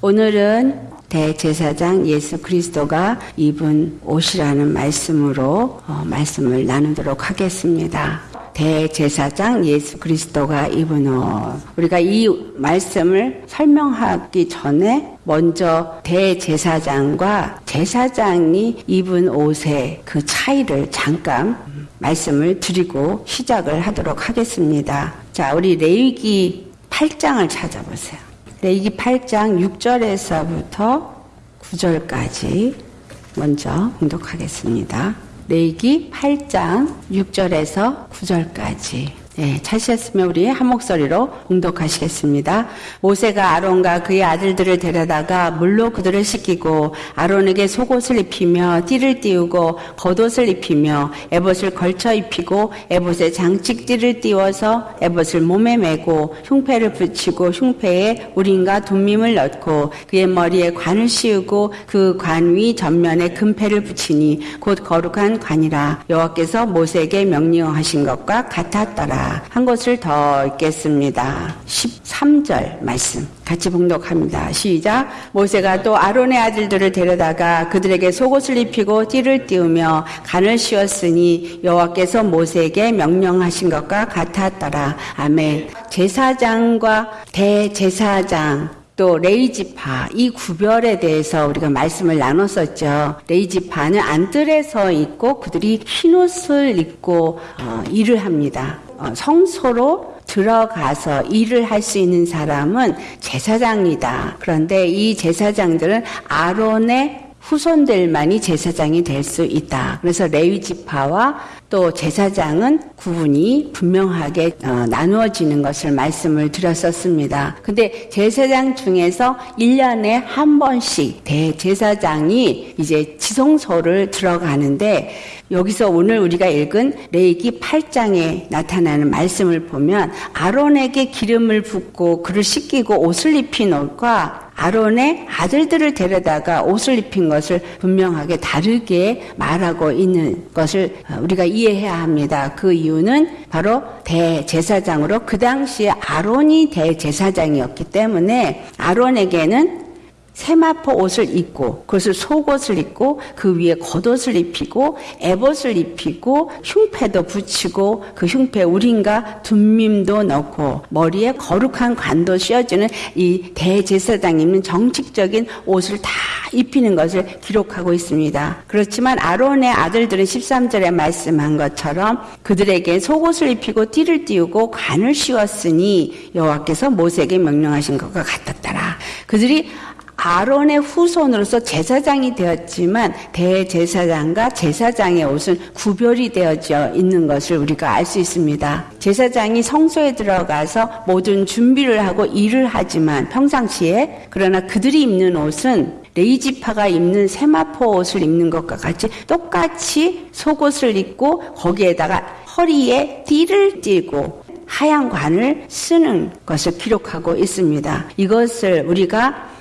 오늘은 대제사장 예수 그리스도가 입은 옷이라는 말씀으로 어, 말씀을 나누도록 하겠습니다. 대제사장 예수 그리스도가 입은 옷. 우리가 이 말씀을 설명하기 전에 먼저 대제사장과 제사장이 입은 옷의 그 차이를 잠깐 말씀을 드리고 시작을 하도록 하겠습니다. 자, 우리 레위기 8장을 찾아보세요. 레위기 8장 6절에서부터 9절까지 먼저 공독하겠습니다. 레위기 8장 6절에서 9절까지 네, 찾으셨으면 우리 한 목소리로 공독하시겠습니다. 모세가 아론과 그의 아들들을 데려다가 물로 그들을 씻기고 아론에게 속옷을 입히며 띠를 띄우고 겉옷을 입히며 에봇을 걸쳐 입히고 에봇에 장식띠를 띄워서 에봇을 몸에 메고 흉패를 붙이고 흉패에 우린과 둠밈을 넣고 그의 머리에 관을 씌우고 그 관 위 전면에 금패를 붙이니 곧 거룩한 관이라 여호와께서 모세에게 명령하신 것과 같았더라. 한 것을 더 읽겠습니다. 13절 말씀 같이 봉독합니다. 시작. 모세가 또 아론의 아들들을 데려다가 그들에게 속옷을 입히고 띠를 띄우며 간을 씌웠으니 여호와께서 모세에게 명령하신 것과 같았더라. 아멘. 제사장과 대제사장 또 레이지파 이 구별에 대해서 우리가 말씀을 나눴었죠. 레이지파는 안뜰에서 있고 그들이 흰옷을 입고 어, 일을 합니다. 어, 성소로 들어가서 일을 할 수 있는 사람은 제사장이다. 그런데 이 제사장들은 아론의 후손들만이 제사장이 될 수 있다. 그래서 레위 지파와 또 제사장은 구분이 분명하게 어, 나누어지는 것을 말씀을 드렸었습니다. 근데 제사장 중에서 1년에 한 번씩 대제사장이 이제 지성소를 들어가는데 여기서 오늘 우리가 읽은 레이기 8장에 나타나는 말씀을 보면 아론에게 기름을 붓고 그를 씻기고 옷을 입힌 옷과 아론의 아들들을 데려다가 옷을 입힌 것을 분명하게 다르게 말하고 있는 것을 우리가 이해해야 합니다. 그 이유는 바로 대제사장으로 그 당시에 아론이 대제사장이었기 때문에 아론에게는 세마포 옷을 입고 그것을 속옷을 입고 그 위에 겉옷을 입히고 에봇을 입히고 흉패도 붙이고 그 흉패 우린과 둔밈도 넣고 머리에 거룩한 관도 씌워주는 이 대제사장 입는 정식적인 옷을 다 입히는 것을 기록하고 있습니다. 그렇지만 아론의 아들들은 13절에 말씀한 것처럼 그들에게 속옷을 입히고 띠를 띄우고 관을 씌웠으니 여호와께서 모세에게 명령하신 것과 같았더라. 그들이 아론의 후손으로서 제사장이 되었지만 대제사장과 제사장의 옷은 구별이 되어져 있는 것을 우리가 알 수 있습니다. 제사장이 성소에 들어가서 모든 준비를 하고 일을 하지만 평상시에 그러나 그들이 입는 옷은 레이지파가 입는 세마포 옷을 입는 것과 같이 똑같이 속옷을 입고 거기에다가 허리에 띠를 띠고 하얀 관을 쓰는 것을 기록하고 있습니다. 이것을 우리가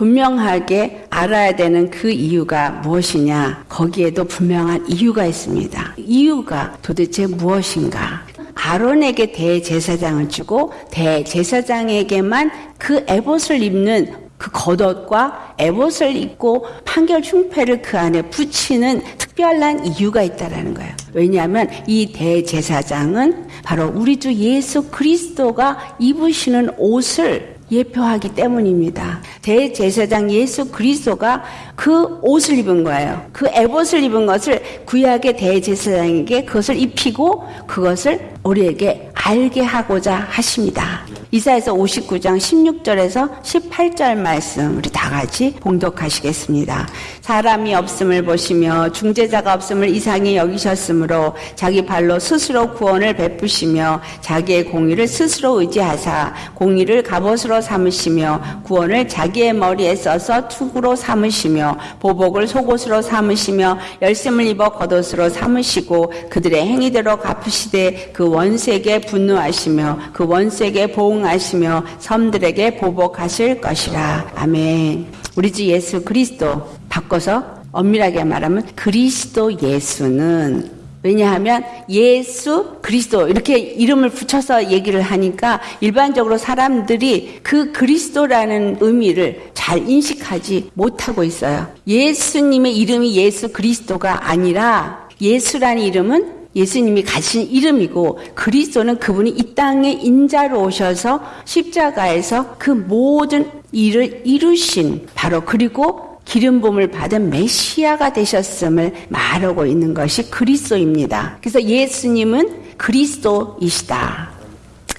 분명하게 알아야 되는 그 이유가 무엇이냐? 거기에도 분명한 이유가 있습니다. 이유가 도대체 무엇인가? 아론에게 대제사장을 주고 대제사장에게만 그 에봇을 입는 그 겉옷과 에봇을 입고 판결 흉패를 그 안에 붙이는 특별한 이유가 있다라는 거예요. 왜냐하면 이 대제사장은 바로 우리 주 예수 그리스도가 입으시는 옷을 예표하기 때문입니다. 대제사장 예수 그리스도가 그 옷을 입은 거예요. 그 에봇을 입은 것을 구약의 대제사장에게 그것을 입히고 그것을 우리에게 알게 하고자 하십니다. 이사에서 59장 16절에서 18절 말씀 우리 다 같이 봉독하시겠습니다. 사람이 없음을 보시며 중재자가 없음을 이상히 여기셨으므로 자기 발로 스스로 구원을 베푸시며 자기의 공의를 스스로 의지하사 공의를 갑옷으로 삼으시며 구원을 자기의 머리에 써서 투구로 삼으시며 보복을 속옷으로 삼으시며 열심을 입어 겉옷으로 삼으시고 그들의 행위대로 갚으시되 그 원색에 분노하시며 그 원색에 보응 하시며 섬들에게 보복하실 것이라. 아멘. 우리 주 예수 그리스도 바꿔서 엄밀하게 말하면 그리스도 예수는 왜냐하면 예수 그리스도 이렇게 이름을 붙여서 얘기를 하니까 일반적으로 사람들이 그 그리스도라는 의미를 잘 인식하지 못하고 있어요. 예수님의 이름이 예수 그리스도가 아니라 예수라는 이름은 예수님이 가진 이름이고 그리스도는 그분이 이 땅에 인자로 오셔서 십자가에서 그 모든 일을 이루신 바로 그리고 기름 부음을 받은 메시아가 되셨음을 말하고 있는 것이 그리스도입니다. 그래서 예수님은 그리스도이시다.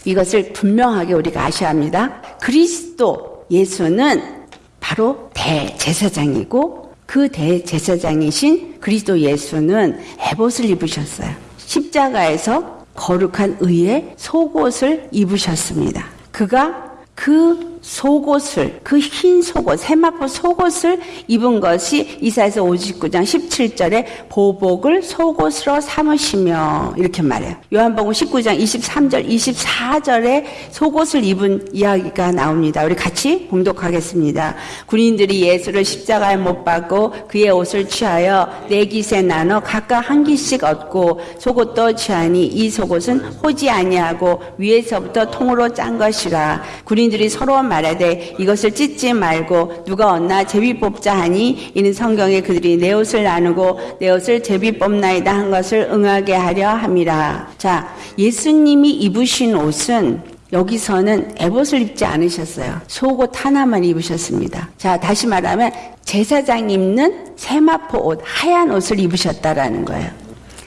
이것을 분명하게 우리가 아셔야 합니다. 그리스도 예수는 바로 대제사장이고 그 대제사장이신 그리스도 예수는 에봇을 입으셨어요. 십자가에서 거룩한 의의 속옷을 입으셨습니다. 그가 그 속옷을 그 흰 속옷 세마포 속옷을 입은 것이 이사에서 59장 17절에 보복을 속옷으로 삼으시며 이렇게 말해요. 요한복음 19장 23절 24절에 속옷을 입은 이야기가 나옵니다. 우리 같이 봉독하겠습니다. 군인들이 예수를 십자가에 못 박고 그의 옷을 취하여 네 깃에 나눠 각각 한 깃씩 얻고 속옷도 취하니 이 속옷은 호지 아니하고 위에서부터 통으로 짠 것이라 군인들이 서로 말하되 이것을 찢지 말고 누가 얻나 제비 뽑자 하니 이는 성경에 그들이 내 옷을 나누고 내 옷을 제비 뽑나이다 한 것을 응하게 하려 함이라. 자, 예수님이 입으신 옷은 여기서는 에봇을 입지 않으셨어요. 속옷 하나만 입으셨습니다. 자, 다시 말하면 제사장 입는 세마포 옷, 하얀 옷을 입으셨다라는 거예요.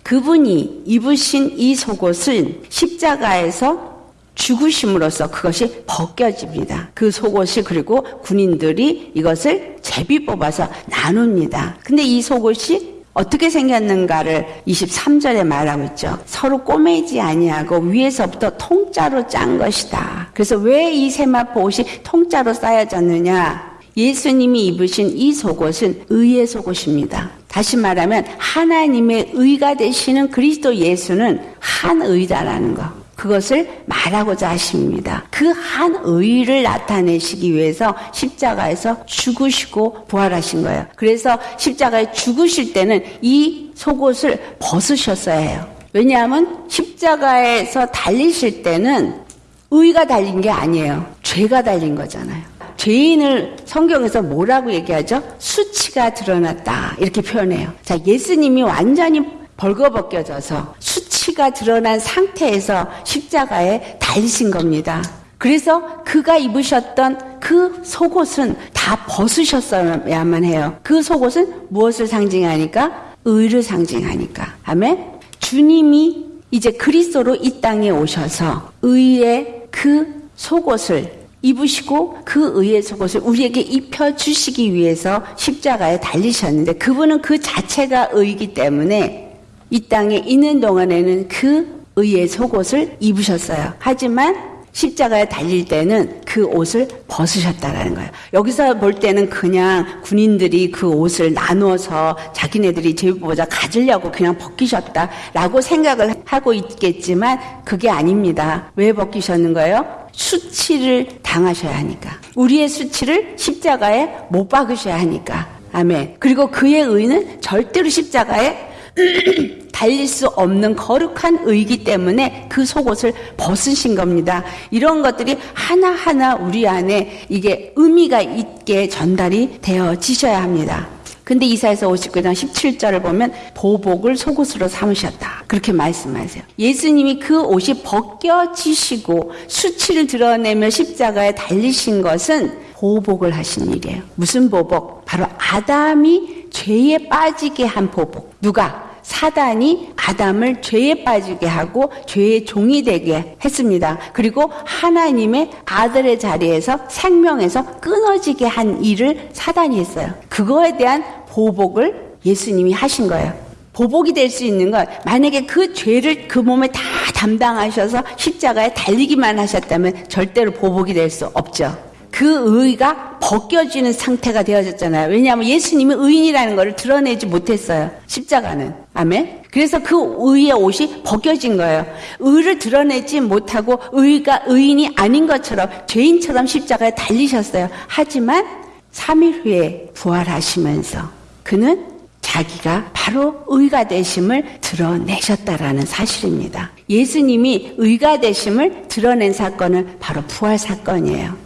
그분이 입으신 이 속옷은 십자가에서 죽으심으로써 그것이 벗겨집니다. 그 속옷이 그리고 군인들이 이것을 제비 뽑아서 나눕니다. 근데 이 속옷이 어떻게 생겼는가를 23절에 말하고 있죠. 서로 꼬매지 아니하고 위에서부터 통짜로 짠 것이다. 그래서 왜 이 세마포 옷이 통짜로 쌓여졌느냐? 예수님이 입으신 이 속옷은 의의 속옷입니다. 다시 말하면 하나님의 의가 되시는 그리스도 예수는 한 의다라는 거. 그것을 말하고자 하십니다. 그한 의를 나타내시기 위해서 십자가에서 죽으시고 부활하신 거예요. 그래서 십자가에 죽으실 때는 이 속옷을 벗으셨어야 해요. 왜냐하면 십자가에서 달리실 때는 의가 달린 게 아니에요. 죄가 달린 거잖아요. 죄인을 성경에서 뭐라고 얘기하죠? 수치가 드러났다. 이렇게 표현해요. 자, 예수님이 완전히 벌거벗겨져서 수치가 드러난 상태에서 십자가에 달리신 겁니다. 그래서 그가 입으셨던 그 속옷은 다 벗으셨어야만 해요. 그 속옷은 무엇을 상징하니까? 의를 상징하니까. 아멘? 주님이 이제 그리스도로 이 땅에 오셔서 의의 그 속옷을 입으시고 그 의의 속옷을 우리에게 입혀 주시기 위해서 십자가에 달리셨는데 그분은 그 자체가 의이기 때문에 이 땅에 있는 동안에는 그 의의 속옷을 입으셨어요. 하지만 십자가에 달릴 때는 그 옷을 벗으셨다라는 거예요. 여기서 볼 때는 그냥 군인들이 그 옷을 나누어서 자기네들이 제비보자 가지려고 그냥 벗기셨다라고 생각을 하고 있겠지만 그게 아닙니다. 왜 벗기셨는 거예요? 수치를 당하셔야 하니까. 우리의 수치를 십자가에 못 박으셔야 하니까. 아멘. 그리고 그의 의는 절대로 십자가에 달릴 수 없는 거룩한 의기 때문에 그 속옷을 벗으신 겁니다. 이런 것들이 하나하나 우리 안에 이게 의미가 있게 전달이 되어지셔야 합니다. 근데 이사에서 59장 17절을 보면 보복을 속옷으로 삼으셨다. 그렇게 말씀하세요. 예수님이 그 옷이 벗겨지시고 수치를 드러내며 십자가에 달리신 것은 보복을 하신 일이에요. 무슨 보복? 바로 아담이 죄에 빠지게 한 보복. 누가? 사단이 아담을 죄에 빠지게 하고 죄의 종이 되게 했습니다. 그리고 하나님의 아들의 자리에서 생명에서 끊어지게 한 일을 사단이 했어요. 그거에 대한 보복을 예수님이 하신 거예요. 보복이 될 수 있는 건 만약에 그 죄를 그 몸에 다 담당하셔서 십자가에 달리기만 하셨다면 절대로 보복이 될 수 없죠. 그 의가 벗겨지는 상태가 되어졌잖아요. 왜냐하면 예수님이 의인이라는 것을 드러내지 못했어요. 십자가는. 아멘? 그래서 그 의의 옷이 벗겨진 거예요. 의를 드러내지 못하고 의가 의인이 아닌 것처럼 죄인처럼 십자가에 달리셨어요. 하지만 3일 후에 부활하시면서 그는 자기가 바로 의가 되심을 드러내셨다라는 사실입니다. 예수님이 의가 되심을 드러낸 사건은 바로 부활 사건이에요.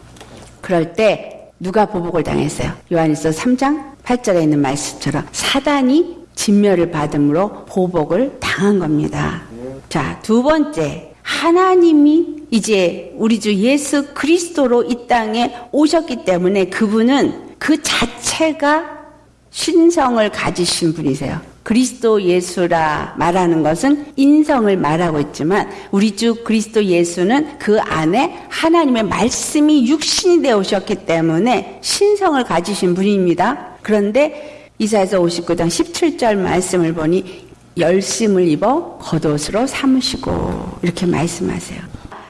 그럴 때 누가 보복을 당했어요? 요한일서 3장 8절에 있는 말씀처럼 사단이 진멸을 받음으로 보복을 당한 겁니다. 자, 두 번째. 하나님이 이제 우리 주 예수 그리스도로 이 땅에 오셨기 때문에 그분은 그 자체가 신성을 가지신 분이세요. 그리스도 예수라 말하는 것은 인성을 말하고 있지만 우리 주 그리스도 예수는 그 안에 하나님의 말씀이 육신이 되어 오셨기 때문에 신성을 가지신 분입니다. 그런데 이사에서 59장 17절 말씀을 보니 열심을 입어 겉옷으로 삼으시고 이렇게 말씀하세요.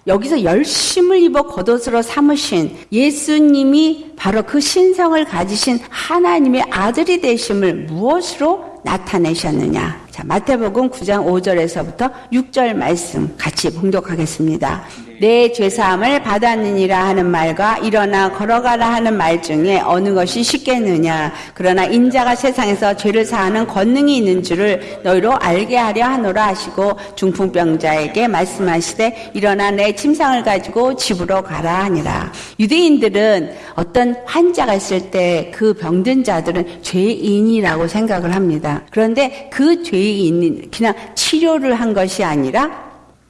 여기서 열심을 입어 겉옷으로 삼으신 예수님이 바로 그 신성을 가지신 하나님의 아들이 되심을 무엇으로 나타내셨느냐? 자, 마태복음 9장 5절에서부터 6절 말씀 같이 봉독하겠습니다. 내 죄사함을 받았느니라 하는 말과 일어나 걸어가라 하는 말 중에 어느 것이 쉽겠느냐? 그러나 인자가 세상에서 죄를 사하는 권능이 있는 줄을 너희로 알게 하려 하노라 하시고 중풍병자에게 말씀하시되 일어나 내 침상을 가지고 집으로 가라 하니라. 유대인들은 어떤 환자가 있을 때 그 병든 자들은 죄인이라고 생각을 합니다. 그런데 그 죄인이 그냥 치료를 한 것이 아니라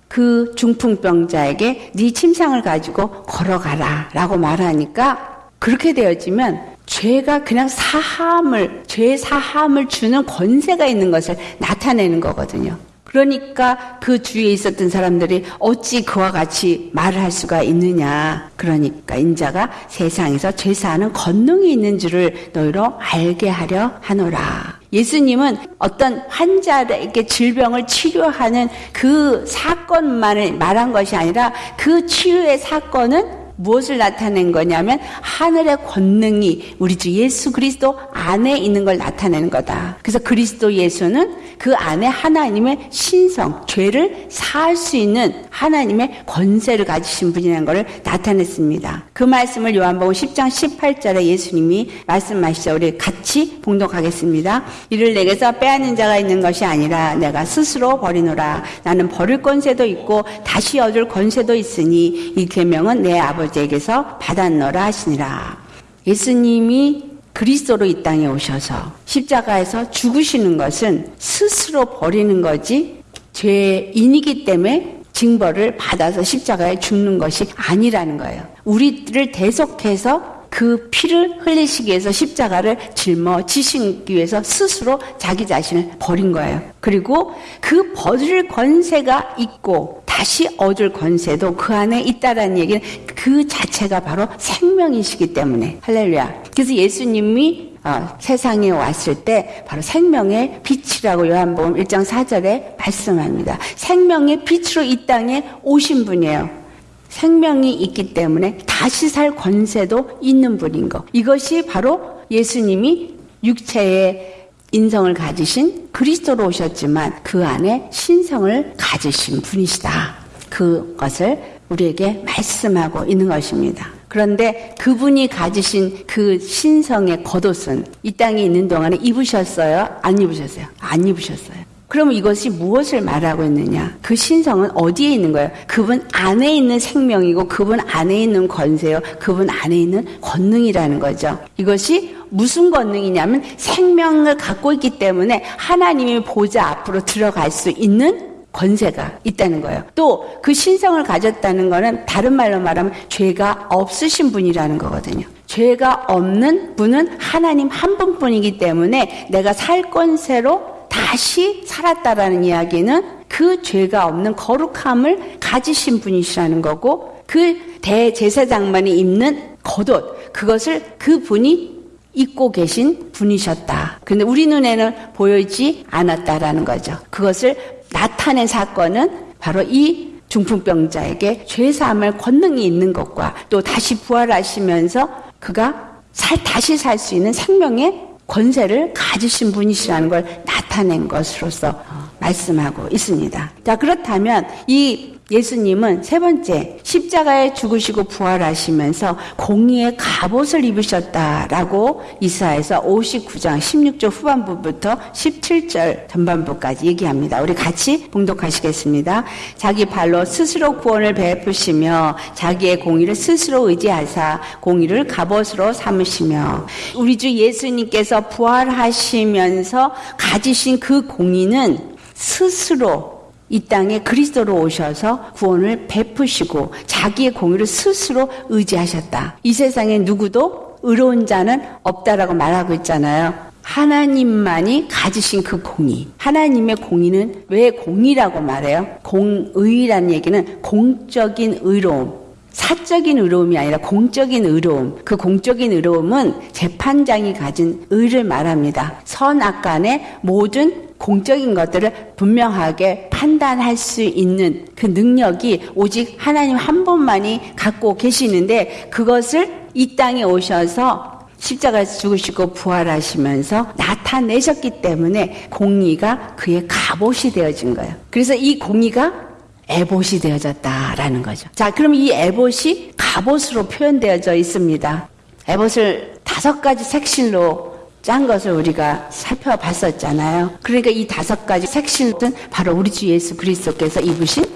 그 중풍병자에게 네 침상을 가지고 걸어가라 라고 말하니까 그렇게 되어지면 죄가 그냥 사함을, 죄 사함을 주는 권세가 있는 것을 나타내는 거거든요. 그러니까 그 주위에 있었던 사람들이 어찌 그와 같이 말을 할 수가 있느냐. 그러니까 인자가 세상에서 죄사하는 권능이 있는 줄을 너희로 알게 하려 하노라. 예수님은 어떤 환자에게 질병을 치료하는 그 사건만을 말한 것이 아니라 그 치유의 사건은 무엇을 나타낸 거냐면 하늘의 권능이 우리 주 예수 그리스도 안에 있는 걸 나타내는 거다. 그래서 그리스도 예수는 그 안에 하나님의 신성, 죄를 사할 수 있는 하나님의 권세를 가지신 분이라는 것을 나타냈습니다. 그 말씀을 요한복음 10장 18절에 예수님이 말씀하시죠. 우리 같이 봉독하겠습니다. 이를 내게서 빼앗는 자가 있는 것이 아니라 내가 스스로 버리노라. 나는 버릴 권세도 있고 다시 얻을 권세도 있으니 이 계명은 내 아버지 에게서 받았노라 하시니라. 예수님이 그리스도로 이 땅에 오셔서 십자가에서 죽으시는 것은 스스로 버리는 거지 죄인이기 때문에 징벌을 받아서 십자가에 죽는 것이 아니라는 거예요. 우리를 대속해서 그 피를 흘리시기 위해서 십자가를 짊어지시기 위해서 스스로 자기 자신을 버린 거예요. 그리고 그 버릴 권세가 있고 다시 얻을 권세도 그 안에 있다라는 얘기는 그 자체가 바로 생명이시기 때문에 할렐루야. 그래서 예수님이 어, 세상에 왔을 때 바로 생명의 빛이라고 요한복음 1장 4절에 말씀합니다. 생명의 빛으로 이 땅에 오신 분이에요. 생명이 있기 때문에 다시 살 권세도 있는 분인 것. 이것이 바로 예수님이 육체의 인성을 가지신 그리스도로 오셨지만 그 안에 신성을 가지신 분이시다. 그것을 우리에게 말씀하고 있는 것입니다. 그런데 그분이 가지신 그 신성의 겉옷은 이 땅에 있는 동안에 입으셨어요? 안 입으셨어요? 안 입으셨어요. 그러면 이것이 무엇을 말하고 있느냐? 그 신성은 어디에 있는 거예요? 그분 안에 있는 생명이고 그분 안에 있는 권세요. 그분 안에 있는 권능이라는 거죠. 이것이 무슨 권능이냐면 생명을 갖고 있기 때문에 하나님의 보좌 앞으로 들어갈 수 있는 권세가 있다는 거예요. 또 그 신성을 가졌다는 거는 다른 말로 말하면 죄가 없으신 분이라는 거거든요. 죄가 없는 분은 하나님 한 분뿐이기 때문에 내가 살 권세로 다시 살았다라는 이야기는 그 죄가 없는 거룩함을 가지신 분이시라는 거고 그 대제사장만이 입는 겉옷 그것을 그 분이 입고 계신 분이셨다. 근데 우리 눈에는 보이지 않았다라는 거죠. 그것을 나타낸 사건은 바로 이 중풍병자에게 죄사함을 권능이 있는 것과 또 다시 부활하시면서 그가 살, 다시 살 수 있는 생명의 권세를 가지신 분이시라는 걸 나타낸 것으로서 말씀하고 있습니다. 자, 그렇다면 이 예수님은 세 번째 십자가에 죽으시고 부활하시면서 공의의 갑옷을 입으셨다라고 이사에서 59장 16절 후반부부터 17절 전반부까지 얘기합니다. 우리 같이 봉독하시겠습니다. 자기 발로 스스로 구원을 베푸시며 자기의 공의를 스스로 의지하사 공의를 갑옷으로 삼으시며 우리 주 예수님께서 부활하시면서 가지신 그 공의는 스스로 이 땅에 그리스도로 오셔서 구원을 베푸시고 자기의 공의를 스스로 의지하셨다. 이 세상에 누구도 의로운 자는 없다라고 말하고 있잖아요. 하나님만이 가지신 그 공의. 하나님의 공의는 왜 공의라고 말해요? 공의라는 얘기는 공적인 의로움. 사적인 의로움이 아니라 공적인 의로움. 그 공적인 의로움은 재판장이 가진 의를 말합니다. 선악간의 모든 공적인 것들을 분명하게 판단할 수 있는 그 능력이 오직 하나님 한 분만이 갖고 계시는데 그것을 이 땅에 오셔서 십자가에 죽으시고 부활하시면서 나타내셨기 때문에 공의가 그의 갑옷이 되어진 거예요. 그래서 이 공의가 에봇이 되어졌다라는 거죠. 자, 그럼 이 에봇이 갑옷으로 표현되어져 있습니다. 에봇을 다섯 가지 색실로 짠 것을 우리가 살펴봤었잖아요. 그러니까 이 다섯 가지 색실은 바로 우리 주 예수 그리스도께서 입으신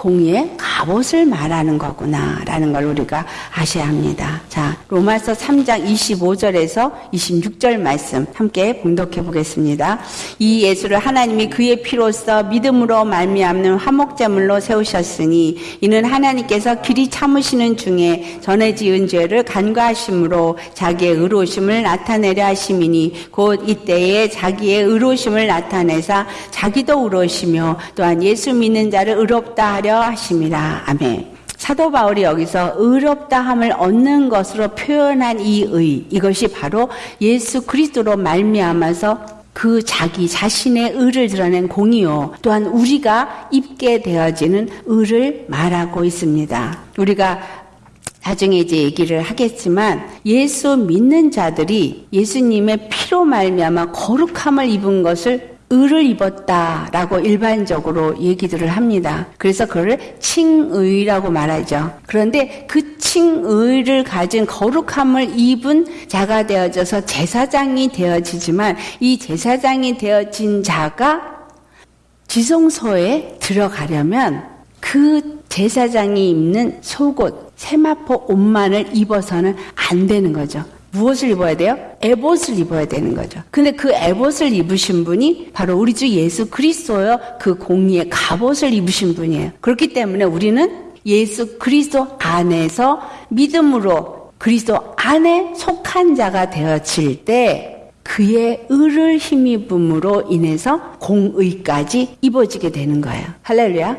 공의의 갑옷을 말하는 거구나라는 걸 우리가 아셔야 합니다. 자, 로마서 3장 25절에서 26절 말씀 함께 봉독해 보겠습니다. 이 예수를 하나님이 그의 피로써 믿음으로 말미암는 화목제물로 세우셨으니 이는 하나님께서 길이 참으시는 중에 전에 지은 죄를 간과하심으로 자기의 의로심을 나타내려 하심이니 곧 이때에 자기의 의로심을 나타내사 자기도 의로시며 또한 예수 믿는 자를 의롭다 하려 하려 하심이라. 아멘. 사도 바울이 여기서 의롭다함을 얻는 것으로 표현한 이 의, 이것이 바로 예수 그리스도로 말미암아서 그 자기 자신의 의를 드러낸 공이요. 또한 우리가 입게 되어지는 의를 말하고 있습니다. 우리가 나중에 이제 얘기를 하겠지만 예수 믿는 자들이 예수님의 피로 말미암아 거룩함을 입은 것을 의를 입었다라고 일반적으로 얘기들을 합니다. 그래서 그걸 칭의라고 말하죠. 그런데 그 칭의를 가진 거룩함을 입은 자가 되어져서 제사장이 되어지지만 이 제사장이 되어진 자가 지성소에 들어가려면 그 제사장이 입는 속옷, 세마포 옷만을 입어서는 안 되는 거죠. 무엇을 입어야 돼요? 에봇을 입어야 되는 거죠. 근데 그 에봇을 입으신 분이 바로 우리 주 예수 그리스도요. 그 공의의 갑옷을 입으신 분이에요. 그렇기 때문에 우리는 예수 그리스도 안에서 믿음으로 그리스도 안에 속한 자가 되어질 때 그의 의를 힘입음으로 인해서 공의까지 입어지게 되는 거예요. 할렐루야.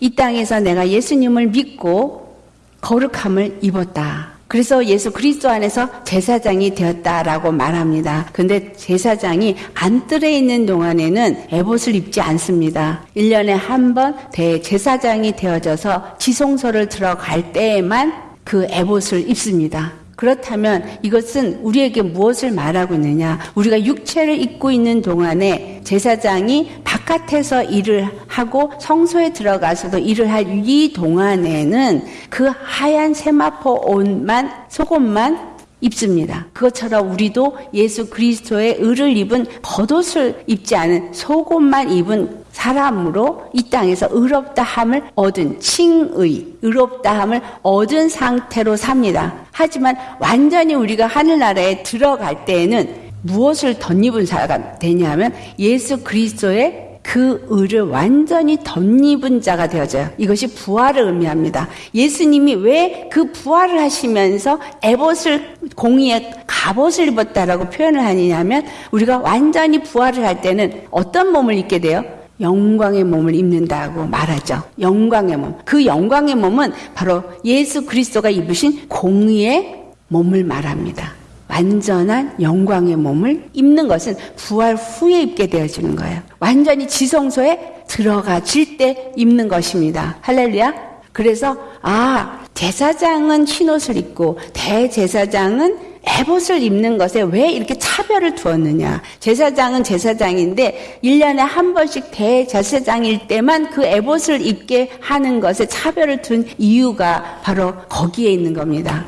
이 땅에서 내가 예수님을 믿고 거룩함을 입었다. 그래서 예수 그리스도 안에서 제사장이 되었다라고 말합니다. 근데 제사장이 안뜰에 있는 동안에는 에봇을 입지 않습니다. 1년에 한 번 대제사장이 되어져서 지성소를 들어갈 때에만 그 에봇을 입습니다. 그렇다면 이것은 우리에게 무엇을 말하고 있느냐? 우리가 육체를 입고 있는 동안에 제사장이 바깥에서 일을 하고 성소에 들어가서도 일을 할 이 동안에는 그 하얀 세마포 옷만 속옷만 입습니다. 그것처럼 우리도 예수 그리스도의 의를 입은 겉옷을 입지 않은 속옷만 입은 사람으로 이 땅에서 의롭다함을 얻은 칭의, 의롭다함을 얻은 상태로 삽니다. 하지만 완전히 우리가 하늘나라에 들어갈 때에는 무엇을 덧입은 자가 되냐면 예수 그리스도의 그 의를 완전히 덧입은 자가 되어져요. 이것이 부활을 의미합니다. 예수님이 왜 그 부활을 하시면서 에봇을 공의의 갑옷을 입었다라고 표현을 하느냐면 우리가 완전히 부활을 할 때는 어떤 몸을 입게 돼요? 영광의 몸을 입는다고 말하죠. 영광의 몸. 그 영광의 몸은 바로 예수 그리스도가 입으신 공의의 몸을 말합니다. 완전한 영광의 몸을 입는 것은 부활 후에 입게 되어지는 거예요. 완전히 지성소에 들어가질 때 입는 것입니다. 할렐루야. 그래서 아 제사장은 흰옷을 입고 대제사장은 에봇을 입는 것에 왜 이렇게 차별을 두었느냐. 제사장은 제사장인데 1년에 한 번씩 대제사장일 때만 그 에봇을 입게 하는 것에 차별을 둔 이유가 바로 거기에 있는 겁니다.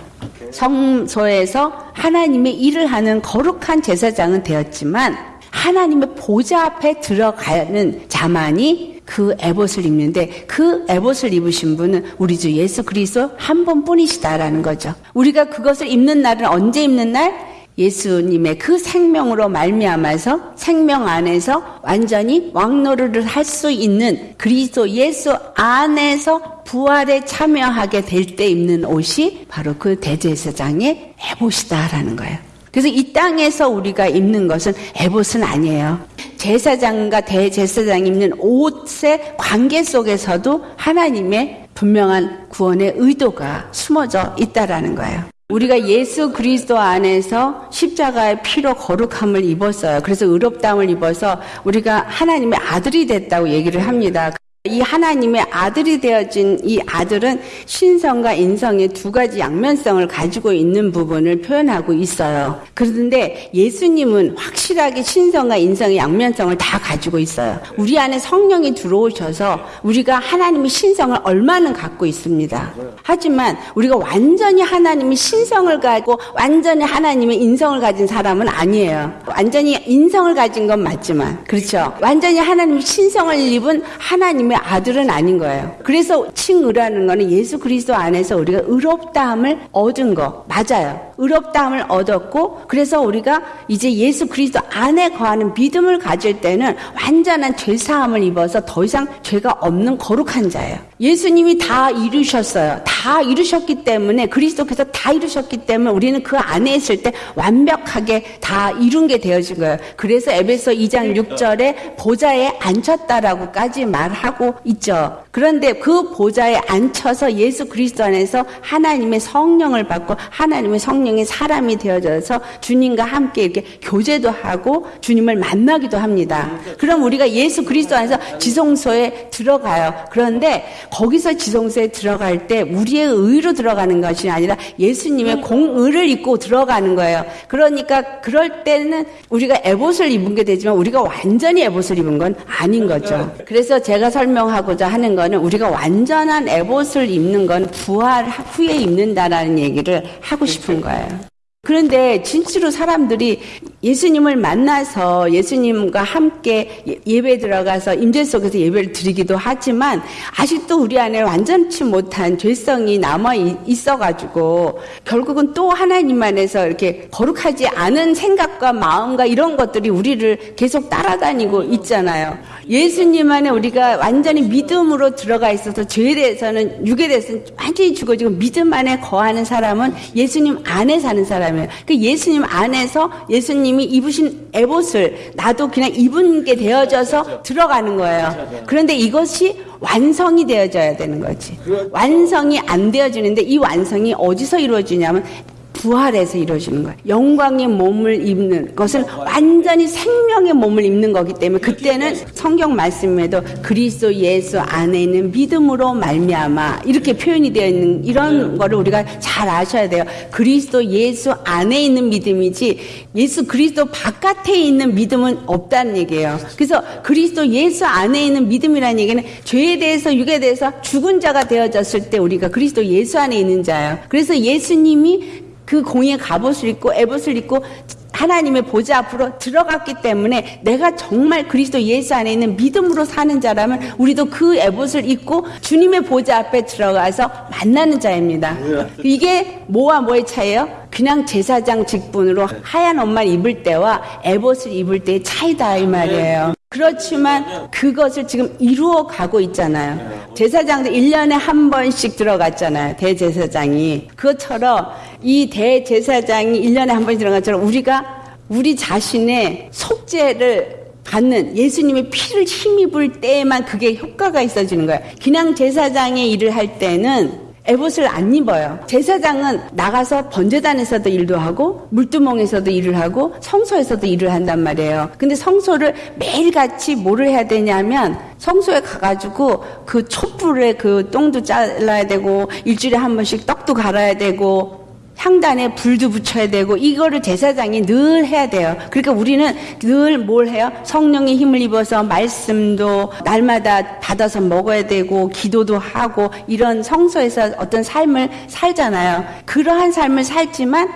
성소에서 하나님의 일을 하는 거룩한 제사장은 되었지만 하나님의 보좌 앞에 들어가는 자만이 그 에봇을 입는데 그 에봇을 입으신 분은 우리 주 예수 그리스도 한 번뿐이시다라는 거죠. 우리가 그것을 입는 날은 언제 입는 날? 예수님의 그 생명으로 말미암아서 생명 안에서 완전히 왕노릇을 할 수 있는 그리스도 예수 안에서 부활에 참여하게 될 때 입는 옷이 바로 그 대제사장의 에봇이다라는 거예요. 그래서 이 땅에서 우리가 입는 것은 에봇은 아니에요. 제사장과 대제사장 입는 옷의 관계 속에서도 하나님의 분명한 구원의 의도가 숨어져 있다라는 거예요. 우리가 예수 그리스도 안에서 십자가의 피로 거룩함을 입었어요. 그래서 의롭다함을 입어서 우리가 하나님의 아들이 됐다고 얘기를 합니다. 이 하나님의 아들이 되어진 이 아들은 신성과 인성의 두 가지 양면성을 가지고 있는 부분을 표현하고 있어요. 그런데 예수님은 확실하게 신성과 인성의 양면성을 다 가지고 있어요. 우리 안에 성령이 들어오셔서 우리가 하나님의 신성을 얼마는 갖고 있습니다. 하지만 우리가 완전히 하나님의 신성을 가지고 완전히 하나님의 인성을 가진 사람은 아니에요. 완전히 인성을 가진 건 맞지만 그렇죠. 완전히 하나님의 신성을 입은 하나님 하나님의 아들은 아닌 거예요. 그래서 칭의라는 거는 예수 그리스도 안에서 우리가 의롭다함을 얻은 거 맞아요. 의롭다함을 얻었고 그래서 우리가 이제 예수 그리스도 안에 거하는 믿음을 가질 때는 완전한 죄 사함을 입어서 더 이상 죄가 없는 거룩한 자예요. 예수님이 다 이루셨어요. 다 이루셨기 때문에 그리스도께서 다 이루셨기 때문에 우리는 그 안에 있을 때 완벽하게 다 이룬 게 되어진 거예요. 그래서 에베소 2장 6절에 보좌에 앉혔다라고까지 말하고 있죠. 그런데 그 보좌에 앉혀서 예수 그리스도 안에서 하나님의 성령을 받고 하나님의 성령 의 사람이 되어져서 주님과 함께 이렇게 교제도 하고 주님을 만나기도 합니다. 그럼 우리가 예수 그리스도 안에서 지성소에 들어가요. 그런데 거기서 지성소에 들어갈 때 우리의 의로 들어가는 것이 아니라 예수님의 공의를 입고 들어가는 거예요. 그러니까 그럴 때는 우리가 에봇을 입은 게 되지만 우리가 완전히 에봇을 입은 건 아닌 거죠. 그래서 제가 설명하고자 하는 거는 우리가 완전한 에봇을 입는 건 부활 후에 입는다라는 얘기를 하고 싶은 거예요. 그런데 진짜로 사람들이 예수님을 만나서 예수님과 함께 예, 예배 들어가서 임재 속에서 예배를 드리기도 하지만 아직도 우리 안에 완전치 못한 죄성이 남아 있어가지고 결국은 또 하나님 안에서 이렇게 거룩하지 않은 생각과 마음과 이런 것들이 우리를 계속 따라다니고 있잖아요. 예수님 안에 우리가 완전히 믿음으로 들어가 있어서 죄에 대해서는 육에 대해서는 완전히 죽어지고 믿음 안에 거하는 사람은 예수님 안에 사는 사람이에요. 그 예수님 안에서 예수님 이 입으신 에봇을 나도 그냥 입은 게 되어져서 들어가는 거예요. 그런데 이것이 완성이 되어져야 되는 거지. 완성이 안 되어지는데 이 완성이 어디서 이루어지냐면 부활해서 이루어지는 거예요. 영광의 몸을 입는 것은 완전히 생명의 몸을 입는 거기 때문에 그때는 성경 말씀에도 그리스도 예수 안에 있는 믿음으로 말미암아 이렇게 표현이 되어 있는 이런 거를 우리가 잘 아셔야 돼요. 그리스도 예수 안에 있는 믿음이지 예수 그리스도 바깥에 있는 믿음은 없다는 얘기예요. 그래서 그리스도 예수 안에 있는 믿음이라는 얘기는 죄에 대해서 육에 대해서 죽은 자가 되어졌을 때 우리가 그리스도 예수 안에 있는 자예요. 그래서 예수님이 그 공의 갑옷을 입고 에봇을 입고 하나님의 보좌 앞으로 들어갔기 때문에 내가 정말 그리스도 예수 안에 있는 믿음으로 사는 자라면 우리도 그 에봇을 입고 주님의 보좌 앞에 들어가서 만나는 자입니다. 이게 뭐와 뭐의 차이예요? 그냥 제사장 직분으로 하얀 옷만 입을 때와 에봇을 입을 때의 차이다 이 말이에요. 그렇지만 그것을 지금 이루어 가고 있잖아요. 제사장도 1년에 한 번씩 들어갔잖아요. 대제사장이. 그것처럼 이 대제사장이 1년에 한 번씩 들어간 것처럼 우리가 우리 자신의 속죄를 받는 예수님의 피를 힘입을 때에만 그게 효과가 있어지는 거예요. 그냥 제사장의 일을 할 때는 에봇을 안 입어요. 제사장은 나가서 번제단에서도 일도 하고 물두멍에서도 일을 하고 성소에서도 일을 한단 말이에요. 근데 성소를 매일같이 뭐를 해야 되냐면 성소에 가가지고 그 촛불에 그 똥도 잘라야 되고 일주일에 한 번씩 떡도 갈아야 되고 향단에 불도 붙여야 되고 이거를 제사장이 늘 해야 돼요. 그러니까 우리는 늘 뭘 해요? 성령의 힘을 입어서 말씀도 날마다 받아서 먹어야 되고 기도도 하고 이런 성소에서 어떤 삶을 살잖아요. 그러한 삶을 살지만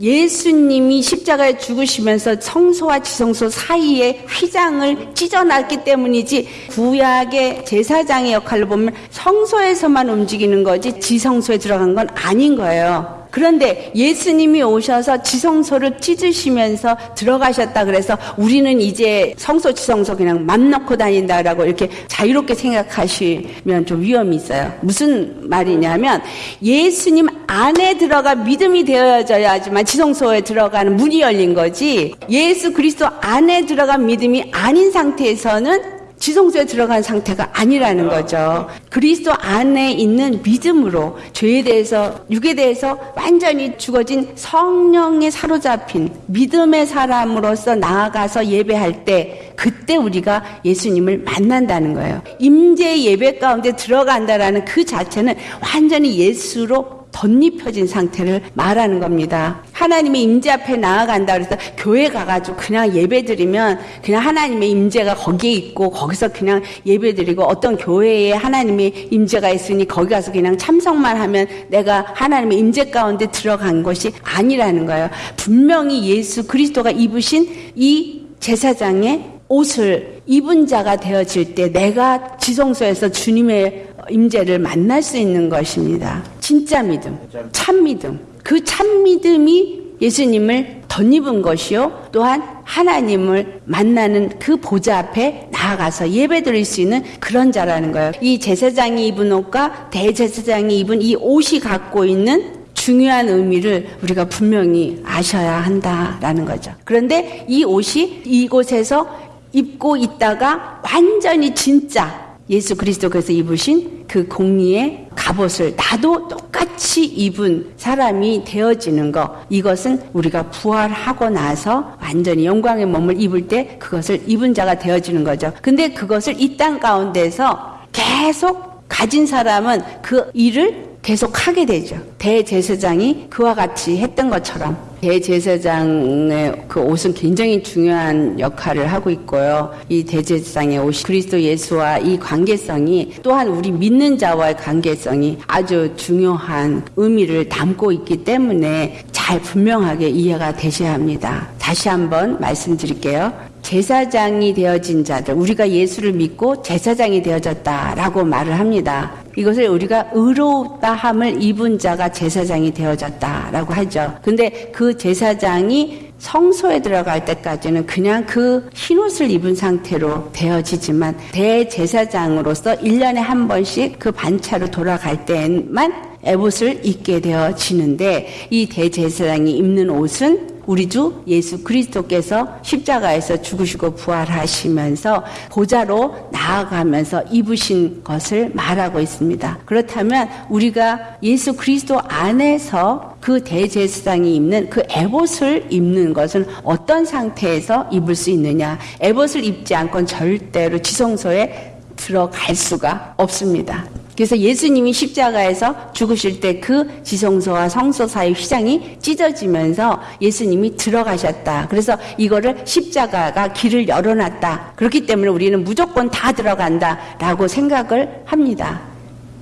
예수님이 십자가에 죽으시면서 성소와 지성소 사이에 휘장을 찢어놨기 때문이지 구약의 제사장의 역할로 보면 성소에서만 움직이는 거지 지성소에 들어간 건 아닌 거예요. 그런데 예수님이 오셔서 지성소를 찢으시면서 들어가셨다 그래서 우리는 이제 성소 지성소 그냥 맘 놓고 다닌다라고 이렇게 자유롭게 생각하시면 좀 위험이 있어요. 무슨 말이냐면 예수님 안에 들어가 믿음이 되어져야지만 지성소에 들어가는 문이 열린 거지 예수 그리스도 안에 들어간 믿음이 아닌 상태에서는 지성소에 들어간 상태가 아니라는 거죠. 그리스도 안에 있는 믿음으로 죄에 대해서 육에 대해서 완전히 죽어진 성령에 사로잡힌 믿음의 사람으로서 나아가서 예배할 때 그때 우리가 예수님을 만난다는 거예요. 임재 예배 가운데 들어간다라는 그 자체는 완전히 예수로 덧입혀진 상태를 말하는 겁니다. 하나님의 임재 앞에 나아간다 그래서 교회 가가지고 그냥 예배드리면 그냥 하나님의 임재가 거기에 있고 거기서 그냥 예배드리고 어떤 교회에 하나님의 임재가 있으니 거기 가서 그냥 참석만 하면 내가 하나님의 임재 가운데 들어간 것이 아니라는 거예요. 분명히 예수 그리스도가 입으신 이 제사장의 옷을 입은 자가 되어질 때 내가 지성소에서 주님의 임재를 만날 수 있는 것입니다. 진짜 믿음, 참 믿음. 그 참 믿음이 예수님을 덧입은 것이요. 또한 하나님을 만나는 그 보좌 앞에 나아가서 예배 드릴 수 있는 그런 자라는 거예요. 이 제사장이 입은 옷과 대제사장이 입은 이 옷이 갖고 있는 중요한 의미를 우리가 분명히 아셔야 한다라는 거죠. 그런데 이 옷이 이곳에서 입고 있다가 완전히 진짜 예수 그리스도께서 입으신 그 공리의 갑옷을 나도 똑같이 입은 사람이 되어지는 것 이것은 우리가 부활하고 나서 완전히 영광의 몸을 입을 때 그것을 입은 자가 되어지는 거죠. 근데 그것을 이 땅 가운데서 계속 가진 사람은 그 일을 계속 하게 되죠. 대제사장이 그와 같이 했던 것처럼 대제사장의 그 옷은 굉장히 중요한 역할을 하고 있고요. 이 대제사장의 옷이 그리스도 예수와 이 관계성이 또한 우리 믿는 자와의 관계성이 아주 중요한 의미를 담고 있기 때문에 잘 분명하게 이해가 되셔야 합니다. 다시 한번 말씀드릴게요. 제사장이 되어진 자들, 우리가 예수를 믿고 제사장이 되어졌다라고 말을 합니다. 이것을 우리가 의로웠다 함을 입은 자가 제사장이 되어졌다라고 하죠. 근데 그 제사장이 성소에 들어갈 때까지는 그냥 그 흰옷을 입은 상태로 되어지지만 대제사장으로서 1년에 한 번씩 그 반차로 돌아갈 때만 에봇을 입게 되어지는데 이 대제사장이 입는 옷은 우리 주 예수 그리스도께서 십자가에서 죽으시고 부활하시면서 보좌로 나아가면서 입으신 것을 말하고 있습니다. 그렇다면 우리가 예수 그리스도 안에서 그 대제사장이 입는 그 에봇을 입는 것은 어떤 상태에서 입을 수 있느냐? 에봇을 입지 않고는 절대로 지성소에 들어갈 수가 없습니다. 그래서 예수님이 십자가에서 죽으실 때 그 지성소와 성소 사이 휘장이 찢어지면서 예수님이 들어가셨다. 그래서 이거를 십자가가 길을 열어놨다. 그렇기 때문에 우리는 무조건 다 들어간다. 라고 생각을 합니다.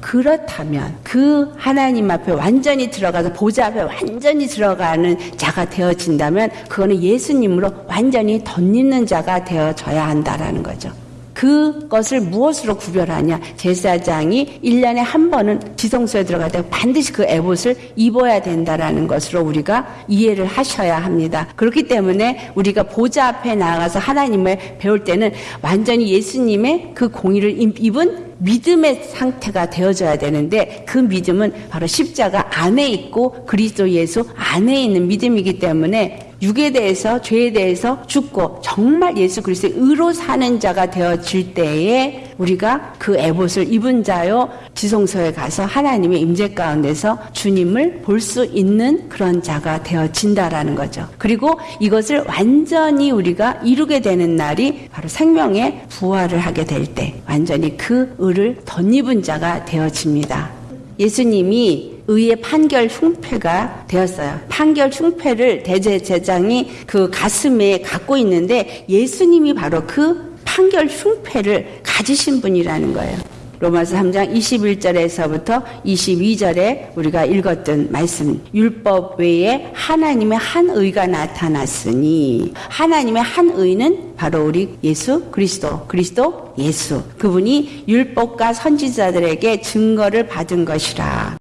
그렇다면 그 하나님 앞에 완전히 들어가서 보좌 앞에 완전히 들어가는 자가 되어진다면 그거는 예수님으로 완전히 덧입는 자가 되어져야 한다라는 거죠. 그것을 무엇으로 구별하냐? 제사장이 1년에 한 번은 지성소에 들어갈 때 반드시 그 에봇을 입어야 된다라는 것으로 우리가 이해를 하셔야 합니다. 그렇기 때문에 우리가 보좌 앞에 나가서 하나님을 배울 때는 완전히 예수님의 그 공의를 입은 믿음의 상태가 되어져야 되는데 그 믿음은 바로 십자가 안에 있고 그리스도 예수 안에 있는 믿음이기 때문에 육에 대해서 죄에 대해서 죽고 정말 예수 그리스도의 의로 사는 자가 되어질 때에 우리가 그 에봇을 입은 자요 지성소에 가서 하나님의 임재 가운데서 주님을 볼 수 있는 그런 자가 되어진다라는 거죠. 그리고 이것을 완전히 우리가 이루게 되는 날이 바로 생명의 부활을 하게 될 때 완전히 그 의를 덧입은 자가 되어집니다. 예수님이 의의 판결 흉패가 되었어요. 판결 흉패를 대제사장이 그 가슴에 갖고 있는데 예수님이 바로 그 판결 흉패를 가지신 분이라는 거예요. 로마서 3장 21절에서부터 22절에 우리가 읽었던 말씀. 율법 외에 하나님의 한 의가 나타났으니 하나님의 한 의는 바로 우리 예수 그리스도 그리스도 예수. 그분이 율법과 선지자들에게 증거를 받은 것이라.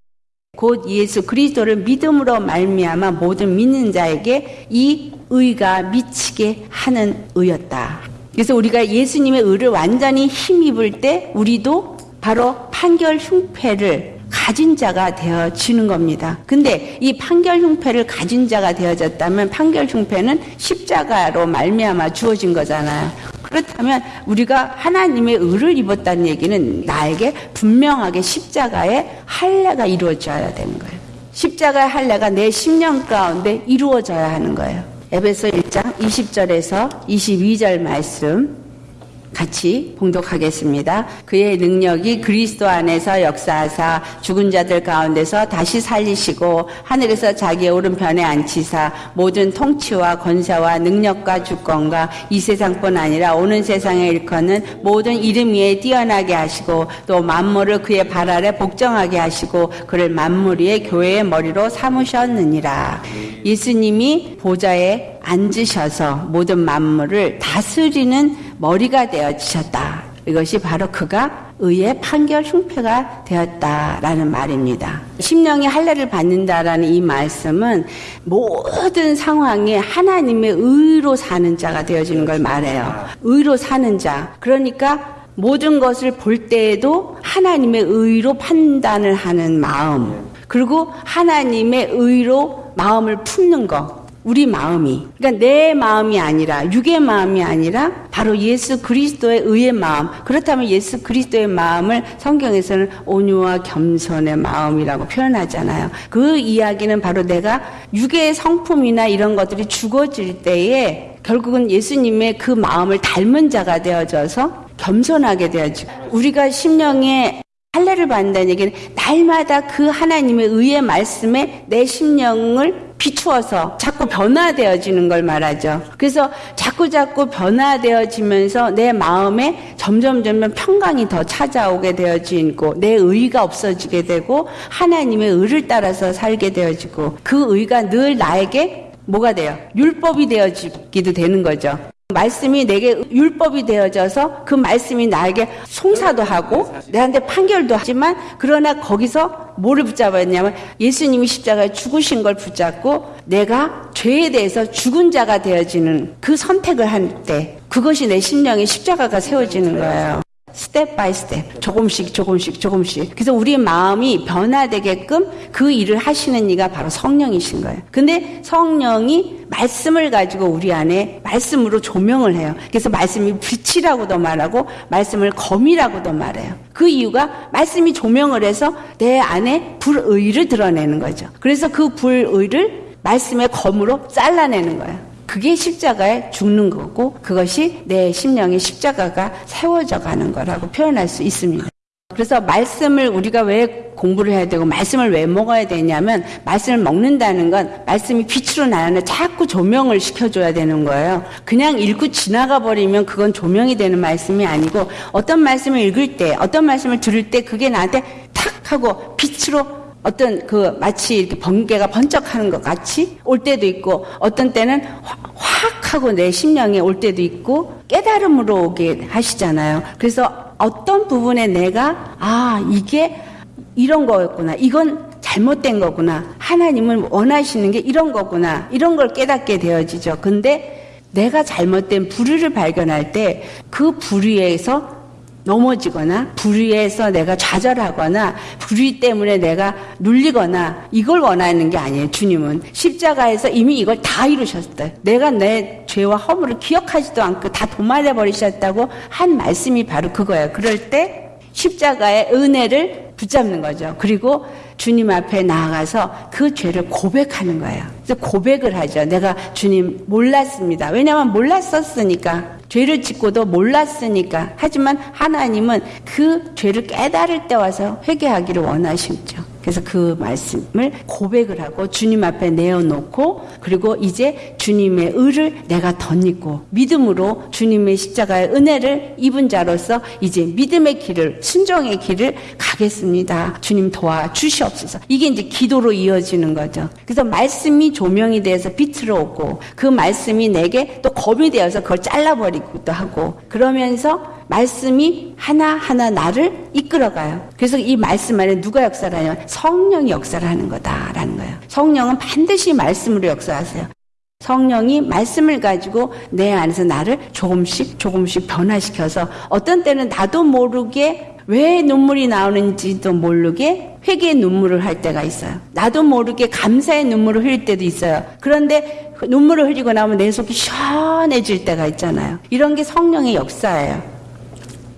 곧 예수 그리스도를 믿음으로 말미암아 모든 믿는 자에게 이 의가 미치게 하는 의였다. 그래서 우리가 예수님의 의를 완전히 힘입을 때 우리도 바로 판결 흉패를 가진 자가 되어지는 겁니다. 근데 이 판결 흉패를 가진 자가 되어졌다면 판결 흉패는 십자가로 말미암아 주어진 거잖아요. 그렇다면 우리가 하나님의 의를 입었다는 얘기는 나에게 분명하게 십자가의 할례가 이루어져야 되는 거예요. 십자가의 할례가 내 심령 가운데 이루어져야 하는 거예요. 에베소 1장 20절에서 22절 말씀 같이 봉독하겠습니다. 그의 능력이 그리스도 안에서 역사하사 죽은 자들 가운데서 다시 살리시고 하늘에서 자기의 오른편에 앉히사 모든 통치와 권세와 능력과 주권과 이 세상뿐 아니라 오는 세상에 일컫는 모든 이름 위에 뛰어나게 하시고 또 만물을 그의 발 아래 복정하게 하시고 그를 만물 위의 교회의 머리로 삼으셨느니라. 예수님이 보좌에 앉으셔서 모든 만물을 다스리는 머리가 되어지셨다. 이것이 바로 그가 의의 판결 흉패가 되었다라는 말입니다. 심령이 할례를 받는다라는 이 말씀은 모든 상황에 하나님의 의로 사는 자가 되어지는 걸 말해요. 의로 사는 자. 그러니까 모든 것을 볼 때에도 하나님의 의로 판단을 하는 마음. 그리고 하나님의 의로 마음을 품는 것. 우리 마음이. 그러니까 내 마음이 아니라, 육의 마음이 아니라, 바로 예수 그리스도의 의의 마음. 그렇다면 예수 그리스도의 마음을 성경에서는 온유와 겸손의 마음이라고 표현하잖아요. 그 이야기는 바로 내가 육의 성품이나 이런 것들이 죽어질 때에 결국은 예수님의 그 마음을 닮은 자가 되어져서 겸손하게 되어지고, 우리가 심령에 할례를 받는다는 얘기는 날마다 그 하나님의 의의 말씀에 내 심령을 비추어서 자꾸 변화되어지는 걸 말하죠. 그래서 자꾸 자꾸 변화되어지면서 내 마음에 점점 점점 평강이 더 찾아오게 되어지고 내 의가 없어지게 되고 하나님의 의를 따라서 살게 되어지고 그 의가 늘 나에게 뭐가 돼요? 율법이 되어지기도 되는 거죠. 말씀이 내게 율법이 되어져서 그 말씀이 나에게 송사도 하고 내한테 판결도 하지만 그러나 거기서 뭐를 붙잡았냐면 예수님이 십자가에 죽으신 걸 붙잡고 내가 죄에 대해서 죽은 자가 되어지는 그 선택을 할 때 그것이 내 심령에 십자가가 세워지는 거예요. step by step 조금씩 조금씩 조금씩. 그래서 우리 마음이 변화되게끔 그 일을 하시는 이가 바로 성령이신 거예요. 근데 성령이 말씀을 가지고 우리 안에 말씀으로 조명을 해요. 그래서 말씀이 빛이라고도 말하고 말씀을 검이라고도 말해요. 그 이유가 말씀이 조명을 해서 내 안에 불의를 드러내는 거죠. 그래서 그 불의를 말씀의 검으로 잘라내는 거예요 그게 십자가에 죽는 거고 그것이 내 심령의 십자가가 세워져 가는 거라고 표현할 수 있습니다. 그래서 말씀을 우리가 왜 공부를 해야 되고 말씀을 왜 먹어야 되냐면 말씀을 먹는다는 건 말씀이 빛으로 나는 자꾸 조명을 시켜줘야 되는 거예요. 그냥 읽고 지나가 버리면 그건 조명이 되는 말씀이 아니고 어떤 말씀을 읽을 때 어떤 말씀을 들을 때 그게 나한테 탁 하고 빛으로 어떤 그 마치 이렇게 번개가 번쩍하는 것 같이 올 때도 있고 어떤 때는 확 하고 내 심령에 올 때도 있고 깨달음으로 오게 하시잖아요. 그래서 어떤 부분에 내가 아 이게 이런 거였구나. 이건 잘못된 거구나. 하나님은 원하시는 게 이런 거구나. 이런 걸 깨닫게 되어지죠. 근데 내가 잘못된 불의를 발견할 때 그 불의에서 넘어지거나 불의해서 내가 좌절하거나 불의 때문에 내가 눌리거나 이걸 원하는 게 아니에요. 주님은 십자가에서 이미 이걸 다 이루셨어요. 내가 내 죄와 허물을 기억하지도 않고 다 도말해 버리셨다고 한 말씀이 바로 그거예요. 그럴 때 십자가의 은혜를 붙잡는 거죠. 그리고 주님 앞에 나아가서 그 죄를 고백하는 거예요. 그래서 고백을 하죠. 내가 주님 몰랐습니다. 왜냐하면 몰랐었으니까. 죄를 짓고도 몰랐으니까. 하지만 하나님은 그 죄를 깨달을 때 와서 회개하기를 원하시죠. 그래서 그 말씀을 고백을 하고 주님 앞에 내어놓고 그리고 이제 주님의 의를 내가 덧입고 믿음으로 주님의 십자가의 은혜를 입은 자로서 이제 믿음의 길을 순종의 길을 가겠습니다. 주님 도와 주시옵소서. 이게 이제 기도로 이어지는 거죠. 그래서 말씀이 조명이 돼서 빛으로 오고 그 말씀이 내게 또 검이 되어서 그걸 잘라버리기도 하고 그러면서 말씀이 하나하나 나를 이끌어가요. 그래서 이 말씀 안에 누가 역사를 하냐면 성령이 역사를 하는 거다라는 거예요. 성령은 반드시 말씀으로 역사하세요. 성령이 말씀을 가지고 내 안에서 나를 조금씩 조금씩 변화시켜서 어떤 때는 나도 모르게 왜 눈물이 나오는지도 모르게 회개의 눈물을 할 때가 있어요. 나도 모르게 감사의 눈물을 흘릴 때도 있어요. 그런데 눈물을 흘리고 나면 내 속이 시원해질 때가 있잖아요. 이런 게 성령의 역사예요.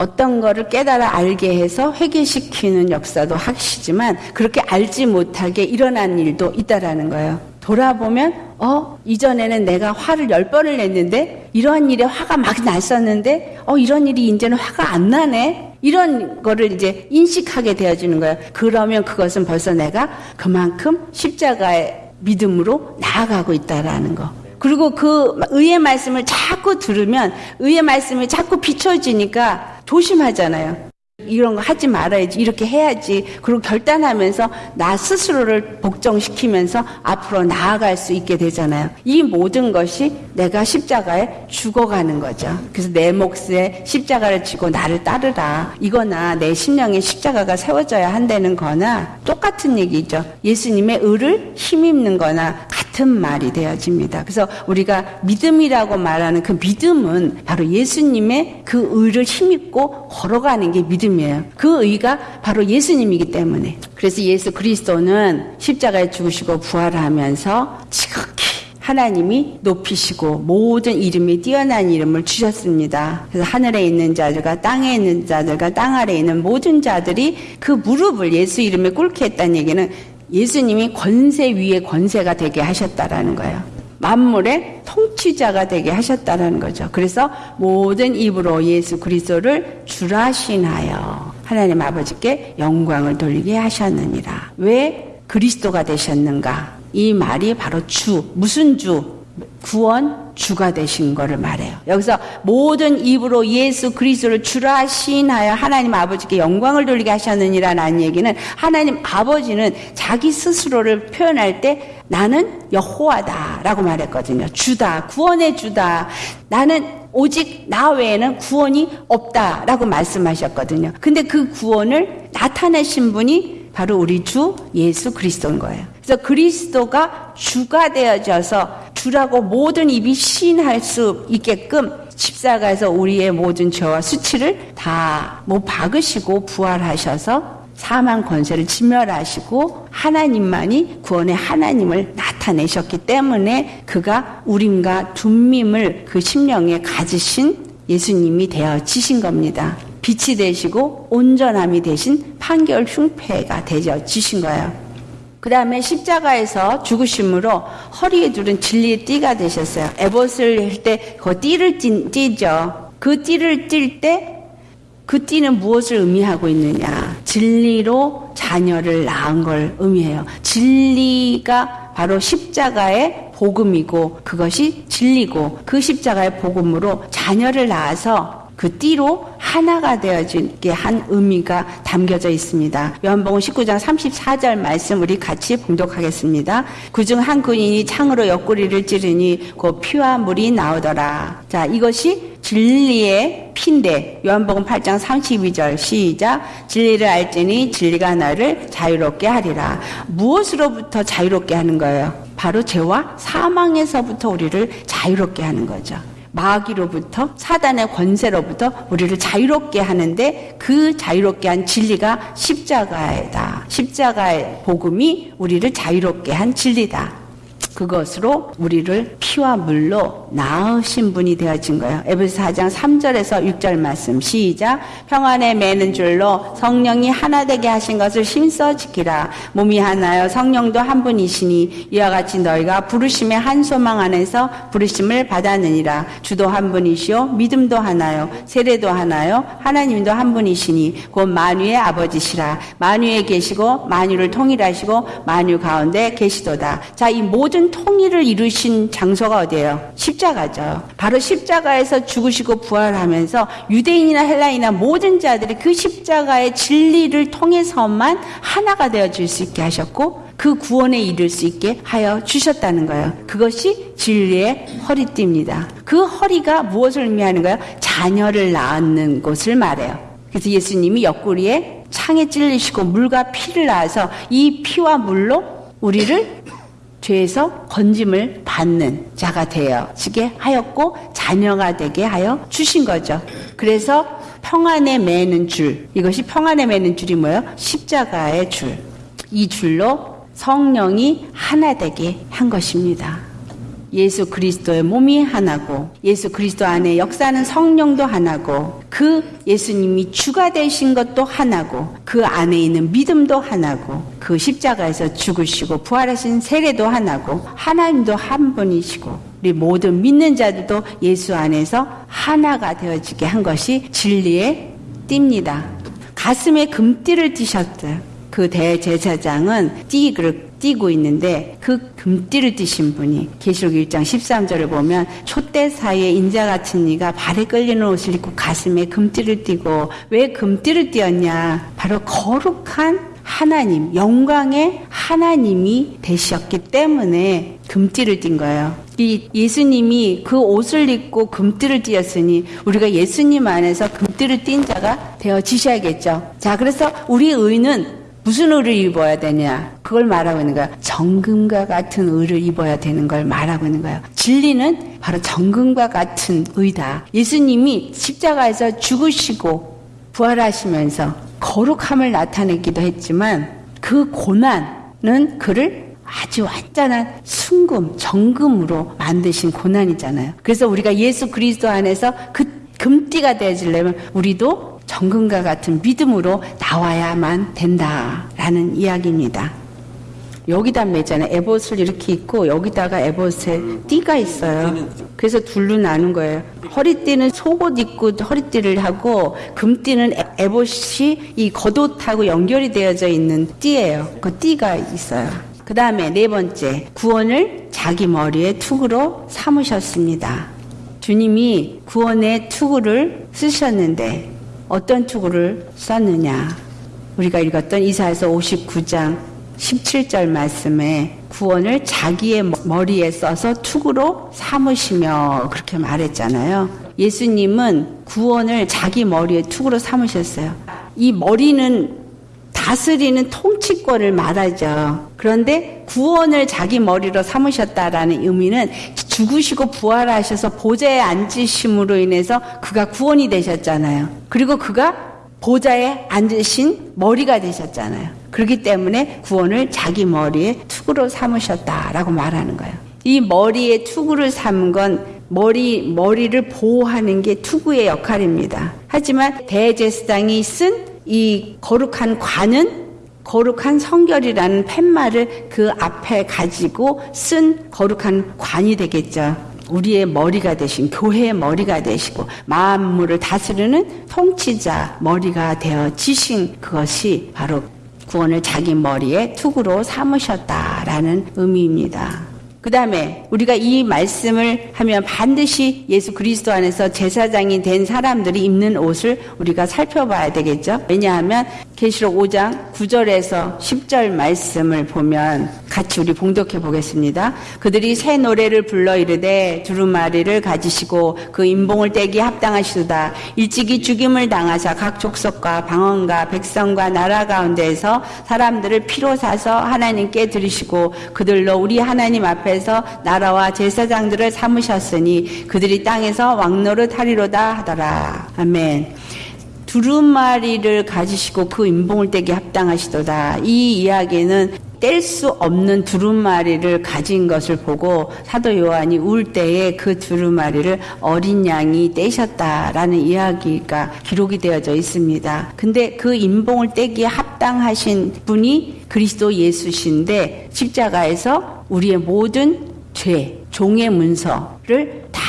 어떤 거를 깨달아 알게 해서 회개시키는 역사도 하시지만 그렇게 알지 못하게 일어난 일도 있다라는 거예요. 돌아보면 어 이전에는 내가 화를 열 번을 냈는데 이런 일에 화가 막 났었는데 어 이런 일이 이제는 화가 안 나네 이런 거를 이제 인식하게 되어지는 거예요. 그러면 그것은 벌써 내가 그만큼 십자가의 믿음으로 나아가고 있다라는 거. 그리고 그 의의 말씀을 자꾸 들으면 의의 말씀이 자꾸 비춰지니까 조심하잖아요. 이런 거 하지 말아야지 이렇게 해야지. 그리고 결단하면서 나 스스로를 복종시키면서 앞으로 나아갈 수 있게 되잖아요. 이 모든 것이 내가 십자가에 죽어가는 거죠. 그래서 내 몫에 십자가를 지고 나를 따르라. 이거나 내 심령에 십자가가 세워져야 한다는 거나 똑같은 얘기죠. 예수님의 의를 힘입는 거나 같은 말이 되어집니다. 그래서 우리가 믿음이라고 말하는 그 믿음은 바로 예수님의 그 의를 힘입고 걸어가는 게 믿음 이에요. 그 의가 바로 예수님이기 때문에. 그래서 예수 그리스도는 십자가에 죽으시고 부활하면서 지극히 하나님이 높이시고 모든 이름이 뛰어난 이름을 주셨습니다. 그래서 하늘에 있는 자들과 땅에 있는 자들과 땅 아래에 있는 모든 자들이 그 무릎을 예수 이름에 꿇게 했다는 얘기는 예수님이 권세 위에 권세가 되게 하셨다라는 거예요. 만물의 통치자가 되게 하셨다라는 거죠. 그래서 모든 입으로 예수 그리스도를 주라신하여 하나님 아버지께 영광을 돌리게 하셨느니라. 왜 그리스도가 되셨는가? 이 말이 바로 주, 무슨 주? 구원 주가 되신 것을 말해요. 여기서 모든 입으로 예수 그리스도를 주라 시인하여 하나님 아버지께 영광을 돌리게 하셨느니라는 얘기는 하나님 아버지는 자기 스스로를 표현할 때 나는 여호와다라고 말했거든요. 주다, 구원의 주다. 나는 오직 나 외에는 구원이 없다라고 말씀하셨거든요. 근데 그 구원을 나타내신 분이 바로 우리 주 예수 그리스도인 거예요. 그래서 그리스도가 주가 되어져서 주라고 모든 입이 시인할 수 있게끔 십자가에서 우리의 모든 죄와 수치를 다못 박으시고 부활하셔서 사망 권세를 진멸하시고 하나님만이 구원의 하나님을 나타내셨기 때문에 그가 우림과 둠밈을 그 심령에 가지신 예수님이 되어지신 겁니다. 빛이 되시고 온전함이 되신 판결 흉패가 되어지신 거예요. 그 다음에 십자가에서 죽으심으로 허리에 두른 진리의 띠가 되셨어요. 에봇을 할 때 그 띠를 띠, 죠그 띠를 띨때 그 띠는 무엇을 의미하고 있느냐? 진리로 자녀를 낳은 걸 의미해요. 진리가 바로 십자가의 복음이고 그것이 진리고 그 십자가의 복음으로 자녀를 낳아서 그 띠로 하나가 되어지게 한 의미가 담겨져 있습니다. 요한복음 19장 34절 말씀 우리 같이 봉독하겠습니다. 그중 한 군인이 창으로 옆구리를 찌르니 그 피와 물이 나오더라. 자, 이것이 진리의 피인데 요한복음 8장 32절 시작 진리를 알지니 진리가 나를 자유롭게 하리라. 무엇으로부터 자유롭게 하는 거예요? 바로 죄와 사망에서부터 우리를 자유롭게 하는 거죠. 마귀로부터 사단의 권세로부터 우리를 자유롭게 하는데 그 자유롭게 한 진리가 십자가이다. 십자가의 복음이 우리를 자유롭게 한 진리다. 그것으로 우리를 피와 물로 나으신 분이 되어진 거예요. 에베소 4장 3절에서 6절 말씀. 시작. 평안에 매는 줄로 성령이 하나 되게 하신 것을 힘써 지키라. 몸이 하나요. 성령도 한 분이시니 이와 같이 너희가 부르심의 한 소망 안에서 부르심을 받았느니라. 주도 한 분이시요. 믿음도 하나요. 세례도 하나요. 하나님도 한 분이시니 곧 만유의 아버지시라. 만유에 계시고 만유를 통일하시고 만유 가운데 계시도다. 자 이 모든 통일을 이루신 장소가 어디예요 십자가죠 바로 십자가에서 죽으시고 부활하면서 유대인이나 헬라인이나 모든 자들이 그 십자가의 진리를 통해서만 하나가 되어질 수 있게 하셨고 그 구원에 이를 수 있게 하여 주셨다는 거예요. 그것이 진리의 허리띠입니다. 그 허리가 무엇을 의미하는가요? 자녀를 낳는 곳을 말해요. 그래서 예수님이 옆구리에 창에 찔리시고 물과 피를 낳아서 이 피와 물로 우리를 죄에서 건짐을 받는 자가 되어지게 하였고 자녀가 되게 하여 주신 거죠. 그래서 평안에 매는 줄 이것이 평안에 매는 줄이 뭐예요? 십자가의 줄. 이 줄로 성령이 하나 되게 한 것입니다. 예수 그리스도의 몸이 하나고 예수 그리스도 안에 역사하는 성령도 하나고 그 예수님이 주가 되신 것도 하나고 그 안에 있는 믿음도 하나고 그 십자가에서 죽으시고 부활하신 세례도 하나고 하나님도 한 분이시고 우리 모든 믿는 자들도 예수 안에서 하나가 되어지게 한 것이 진리의 띠입니다. 가슴에 금띠를 띠셨어요. 그 대제사장은 띠를 띠고 있는데 그 금띠를 띠신 분이 계시록 1장 13절을 보면 촛대 사이에 인자 같은 이가 발에 끌리는 옷을 입고 가슴에 금띠를 띠고 왜 금띠를 띠었냐 바로 거룩한 하나님 영광의 하나님이 되셨기 때문에 금띠를 띈 거예요. 이 예수님이 그 옷을 입고 금띠를 띠었으니 우리가 예수님 안에서 금띠를 띈 자가 되어지셔야겠죠. 자, 그래서 우리 의는 무슨 의를 입어야 되냐? 그걸 말하고 있는 거야. 정금과 같은 의를 입어야 되는 걸 말하고 있는 거예요. 진리는 바로 정금과 같은 의다. 예수님이 십자가에서 죽으시고 부활하시면서 거룩함을 나타냈기도 했지만 그 고난은 그를 아주 완전한 순금, 정금으로 만드신 고난이잖아요. 그래서 우리가 예수 그리스도 안에서 그 금띠가 되어지려면 우리도 정금과 같은 믿음으로 나와야만 된다라는 이야기입니다. 여기다 매잖아요. 에봇을 이렇게 입고 여기다가 에봇에 띠가 있어요. 그래서 둘로 나눈 거예요. 허리띠는 속옷 입고 허리띠를 하고 금띠는 에봇이 이 겉옷하고 연결이 되어져 있는 띠예요. 그 띠가 있어요. 그 다음에 네 번째 구원을 자기 머리에 투구로 삼으셨습니다. 주님이 구원의 투구를 쓰셨는데 어떤 투구를 썼느냐. 우리가 읽었던 이사에서 59장 17절 말씀에 구원을 자기의 머리에 써서 투구로 삼으시며 그렇게 말했잖아요. 예수님은 구원을 자기 머리에 투구로 삼으셨어요. 이 머리는 다스리는 통치권을 말하죠. 그런데 구원을 자기 머리로 삼으셨다라는 의미는 죽으시고 부활하셔서 보좌에 앉으심으로 인해서 그가 구원이 되셨잖아요. 그리고 그가 보좌에 앉으신 머리가 되셨잖아요. 그렇기 때문에 구원을 자기 머리에 투구로 삼으셨다라고 말하는 거예요. 이 머리에 투구를 삼은 건 머리, 머리를 보호하는 게 투구의 역할입니다. 하지만 대제사장이 쓴 이 거룩한 관은 거룩한 성결이라는 팻말을 그 앞에 가지고 쓴 거룩한 관이 되겠죠. 우리의 머리가 되신 교회의 머리가 되시고 만물을 다스리는 통치자 머리가 되어 지신 그것이 바로 구원을 자기 머리에 투구로 삼으셨다라는 의미입니다. 그 다음에 우리가 이 말씀을 하면 반드시 예수 그리스도 안에서 제사장이 된 사람들이 입는 옷을 우리가 살펴봐야 되겠죠. 왜냐하면 계시록 5장 9절에서 10절 말씀을 보면 같이 우리 봉독해 보겠습니다. 그들이 새 노래를 불러 이르되 두루마리를 가지시고 그 인봉을 떼기 합당하시도다. 일찍이 죽임을 당하사 각 족속과 방언과 백성과 나라 가운데에서 사람들을 피로 사서 하나님께 드리시고 그들로 우리 하나님 앞에서 나라와 제사장들을 삼으셨으니 그들이 땅에서 왕노릇 하리로다 하더라. 아멘. 두루마리를 가지시고 그 인봉을 떼기 합당하시도다. 이 이야기는 뗄 수 없는 두루마리를 가진 것을 보고 사도 요한이 울 때에 그 두루마리를 어린 양이 떼셨다라는 이야기가 기록이 되어져 있습니다. 근데 그 인봉을 떼기에 합당하신 분이 그리스도 예수신데 십자가에서 우리의 모든 죄, 종의 문서를 다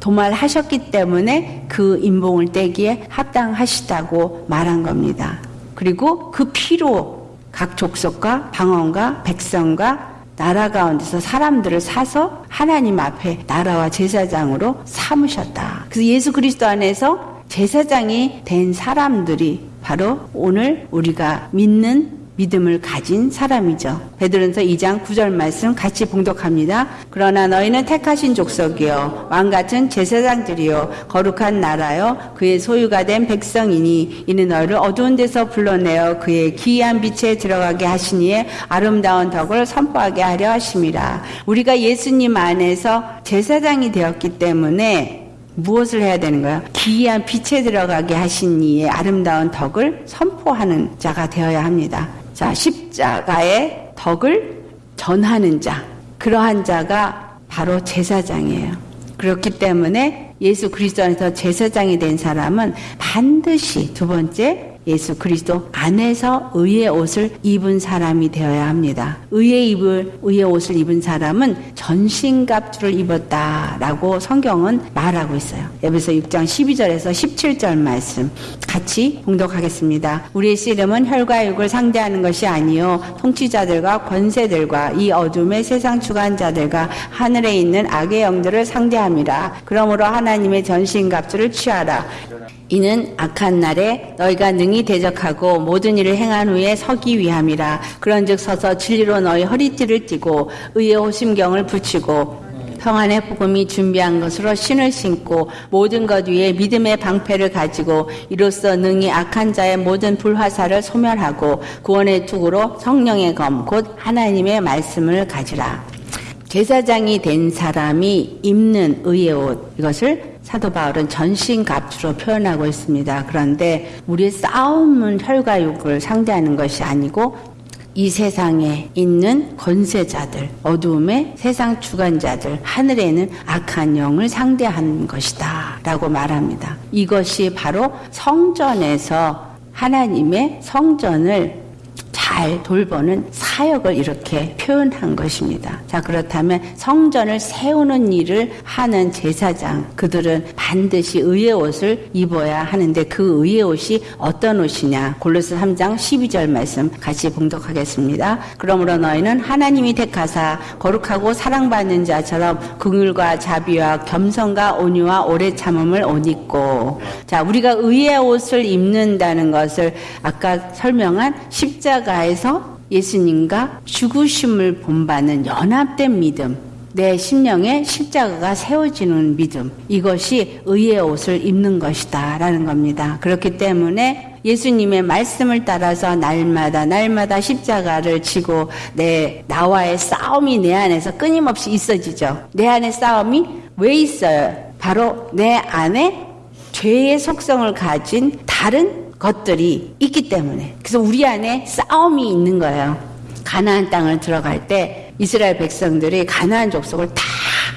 도말하셨기 때문에 그 인봉을 떼기에 합당하시다고 말한 겁니다. 그리고 그 피로 각 족속과 방언과 백성과 나라 가운데서 사람들을 사서 하나님 앞에 나라와 제사장으로 삼으셨다. 그래서 예수 그리스도 안에서 제사장이 된 사람들이 바로 오늘 우리가 믿는 믿음을 가진 사람이죠. 베드로전서 2장 9절 말씀 같이 봉독합니다. 그러나 너희는 택하신 족속이요 왕 같은 제사장들이요 거룩한 나라요 그의 소유가 된 백성이니 이는 너희를 어두운 데서 불러내어 그의 기이한 빛에 들어가게 하시니에 아름다운 덕을 선포하게 하려 하심이라. 우리가 예수님 안에서 제사장이 되었기 때문에 무엇을 해야 되는 거야? 기이한 빛에 들어가게 하신 이의 아름다운 덕을 선포하는 자가 되어야 합니다. 자, 십자가의 덕을 전하는 자. 그러한 자가 바로 제사장이에요. 그렇기 때문에 예수 그리스도 안에서 제사장이 된 사람은 반드시 두 번째 예수 그리스도 안에서 의의 옷을 입은 사람이 되어야 합니다. 의의 입을 의의 옷을 입은 사람은 전신갑주를 입었다라고 성경은 말하고 있어요. 에베소 6장 12절에서 17절 말씀 같이 봉독하겠습니다. 우리의 씨름은 혈과 육을 상대하는 것이 아니요 통치자들과 권세들과 이 어둠의 세상 주관자들과 하늘에 있는 악의 영들을 상대함이라. 그러므로 하나님의 전신갑주를 취하라. 이는 악한 날에 너희가 능히 대적하고 모든 일을 행한 후에 서기 위함이라. 그런즉 서서 진리로 너희 허리띠를 띠고 의의 호심경을 붙이고 평안의 복음이 준비한 것으로 신을 신고 모든 것 위에 믿음의 방패를 가지고 이로써 능히 악한 자의 모든 불화살을 소멸하고 구원의 투구로 성령의 검 곧 하나님의 말씀을 가지라. 제사장이 된 사람이 입는 의의 옷 이것을 사도 바울은 전신갑주로 표현하고 있습니다. 그런데 우리의 싸움은 혈과 육을 상대하는 것이 아니고 이 세상에 있는 권세자들, 어두움의 세상 주관자들, 하늘에 있는 악한 영을 상대하는 것이다. 라고 말합니다. 이것이 바로 성전에서 하나님의 성전을 잘 돌보는 사역을 이렇게 표현한 것입니다. 자, 그렇다면 성전을 세우는 일을 하는 제사장, 그들은 반드시 의의 옷을 입어야 하는데 그 의의 옷이 어떤 옷이냐? 골로스 3장 12절 말씀 같이 봉독하겠습니다. 그러므로 너희는 하나님이 택하사 거룩하고 사랑받는 자처럼 긍휼과 자비와 겸손과 온유와 오래 참음을 옷 입고 자, 우리가 의의 옷을 입는다는 것을 아까 설명한 십자가 의 십자가에서 예수님과 죽으심을 본받는 연합된 믿음, 내 심령에 십자가가 세워지는 믿음, 이것이 의의 옷을 입는 것이다. 라는 겁니다. 그렇기 때문에 예수님의 말씀을 따라서 날마다, 날마다 십자가를 지고 내, 나와의 싸움이 내 안에서 끊임없이 있어지죠. 내 안에 싸움이 왜 있어요? 바로 내 안에 죄의 속성을 가진 다른 것들이 있기 때문에 그래서 우리 안에 싸움이 있는 거예요. 가나안 땅을 들어갈 때 이스라엘 백성들이 가나안 족속을 다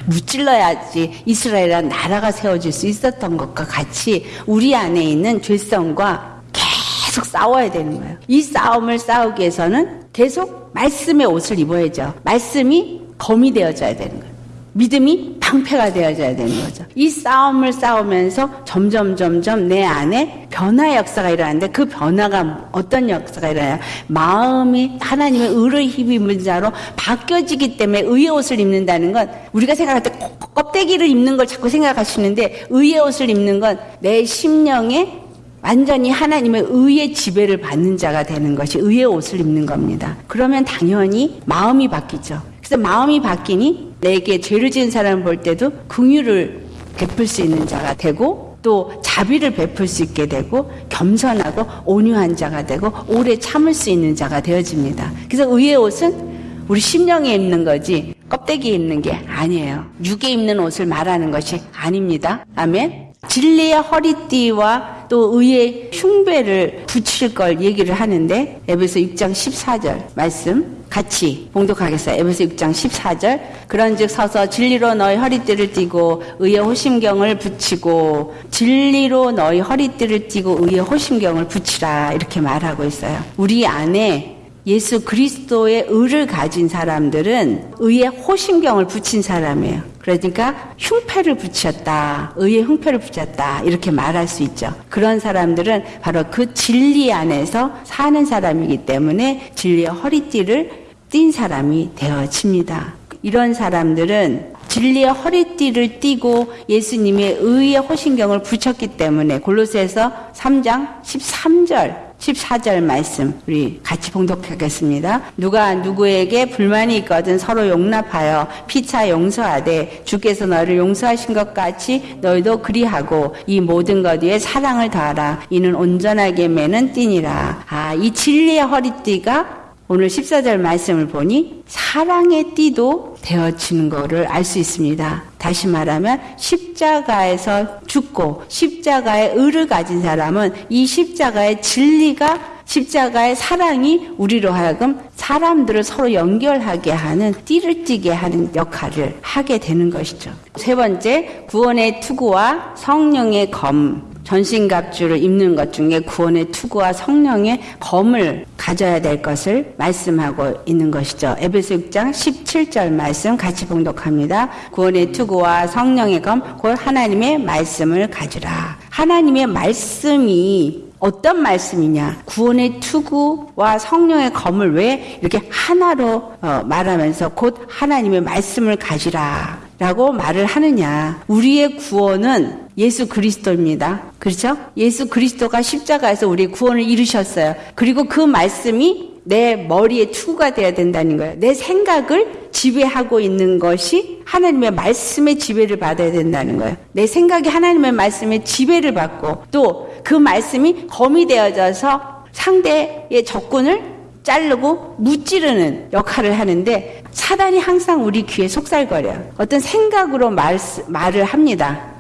무찔러야지 이스라엘이라는 나라가 세워질 수 있었던 것과 같이 우리 안에 있는 죄성과 계속 싸워야 되는 거예요. 이 싸움을 싸우기 위해서는 계속 말씀의 옷을 입어야죠. 말씀이 검이 되어져야 되는 거예요. 믿음이 방패가 되어져야 되는 거죠. 이 싸움을 싸우면서 점점 점점 내 안에 변화 역사가 일어나는데 그 변화가 어떤 역사가 일어나요? 마음이 하나님의 의를 힘입은 자로 바뀌어지기 때문에 의의 옷을 입는다는 건 우리가 생각할 때 껍데기를 입는 걸 자꾸 생각하시는데 의의 옷을 입는 건 내 심령에 완전히 하나님의 의의 지배를 받는 자가 되는 것이 의의 옷을 입는 겁니다. 그러면 당연히 마음이 바뀌죠. 그래서 마음이 바뀌니 내게 죄를 지은 사람을 볼 때도 긍휼을 베풀 수 있는 자가 되고 또 자비를 베풀 수 있게 되고 겸손하고 온유한 자가 되고 오래 참을 수 있는 자가 되어집니다. 그래서 의의 옷은 우리 심령에 입는 거지 껍데기에 입는 게 아니에요. 육에 입는 옷을 말하는 것이 아닙니다. 아멘. 진리의 허리띠와 또 의의 흉배를 붙일 걸 얘기를 하는데 에베소 6장 14절 말씀 같이 봉독하겠어요. 에베소 6장 14절. 그런즉 서서 진리로 너희 허리띠를 띠고 의의 호심경을 붙이고 진리로 너희 허리띠를 띠고 의의 호심경을 붙이라 이렇게 말하고 있어요. 우리 안에 예수 그리스도의 의를 가진 사람들은 의의 호심경을 붙인 사람이에요. 그러니까 흉패를 붙였다. 의의 흉패를 붙였다. 이렇게 말할 수 있죠. 그런 사람들은 바로 그 진리 안에서 사는 사람이기 때문에 진리의 허리띠를 띈 사람이 되어집니다. 이런 사람들은 진리의 허리띠를 띠고 예수님의 의의 호신경을 붙였기 때문에 골로새서 3장 13절 14절 말씀 우리 같이 봉독하겠습니다. 누가 누구에게 불만이 있거든 서로 용납하여 피차 용서하되 주께서 너를 용서하신 것 같이 너희도 그리하고 이 모든 것 위에 사랑을 다하라. 이는 온전하게 매는 띠니라. 아, 이 진리의 허리띠가 오늘 14절 말씀을 보니 사랑의 띠도 되어지는 것을 알수 있습니다. 다시 말하면 십자가에서 죽고 십자가의 의를 가진 사람은 이 십자가의 진리가 십자가의 사랑이 우리로 하여금 사람들을 서로 연결하게 하는 띠를 띠게 하는 역할을 하게 되는 것이죠. 세 번째, 구원의 투구와 성령의 검. 전신갑주를 입는 것 중에 구원의 투구와 성령의 검을 가져야 될 것을 말씀하고 있는 것이죠. 에베소 6장 17절 말씀 같이 봉독합니다. 구원의 투구와 성령의 검, 곧 하나님의 말씀을 가지라. 하나님의 말씀이 어떤 말씀이냐? 구원의 투구와 성령의 검을 왜 이렇게 하나로 어, 말하면서 곧 하나님의 말씀을 가지라. 라고 말을 하느냐. 우리의 구원은 예수 그리스도입니다. 그렇죠? 예수 그리스도가 십자가에서 우리의 구원을 이루셨어요. 그리고 그 말씀이 내 머리에 투구가 되어야 된다는 거예요. 내 생각을 지배하고 있는 것이 하나님의 말씀의 지배를 받아야 된다는 거예요. 내 생각이 하나님의 말씀의 지배를 받고 또 그 말씀이 검이 되어져서 상대의 적군을 자르고 무찌르는 역할을 하는데 사단이 항상 우리 귀에 속살거려요. 어떤 생각으로 말, 말을 합니다.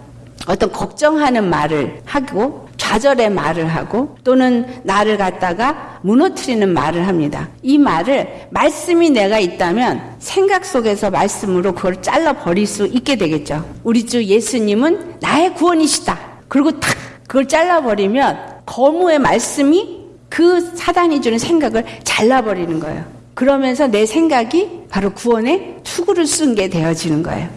어떤 걱정하는 말을 하고 좌절의 말을 하고 또는 나를 갖다가 무너뜨리는 말을 합니다. 이 말을 말씀이 내가 있다면 생각 속에서 말씀으로 그걸 잘라 버릴 수 있게 되겠죠. 우리 주 예수님은 나의 구원이시다. 그리고 탁 그걸 잘라 버리면 거무의 말씀이 그 사단이 주는 생각을 잘라버리는 거예요. 그러면서 내 생각이 바로 구원의 투구를 쓴 게 되어지는 거예요.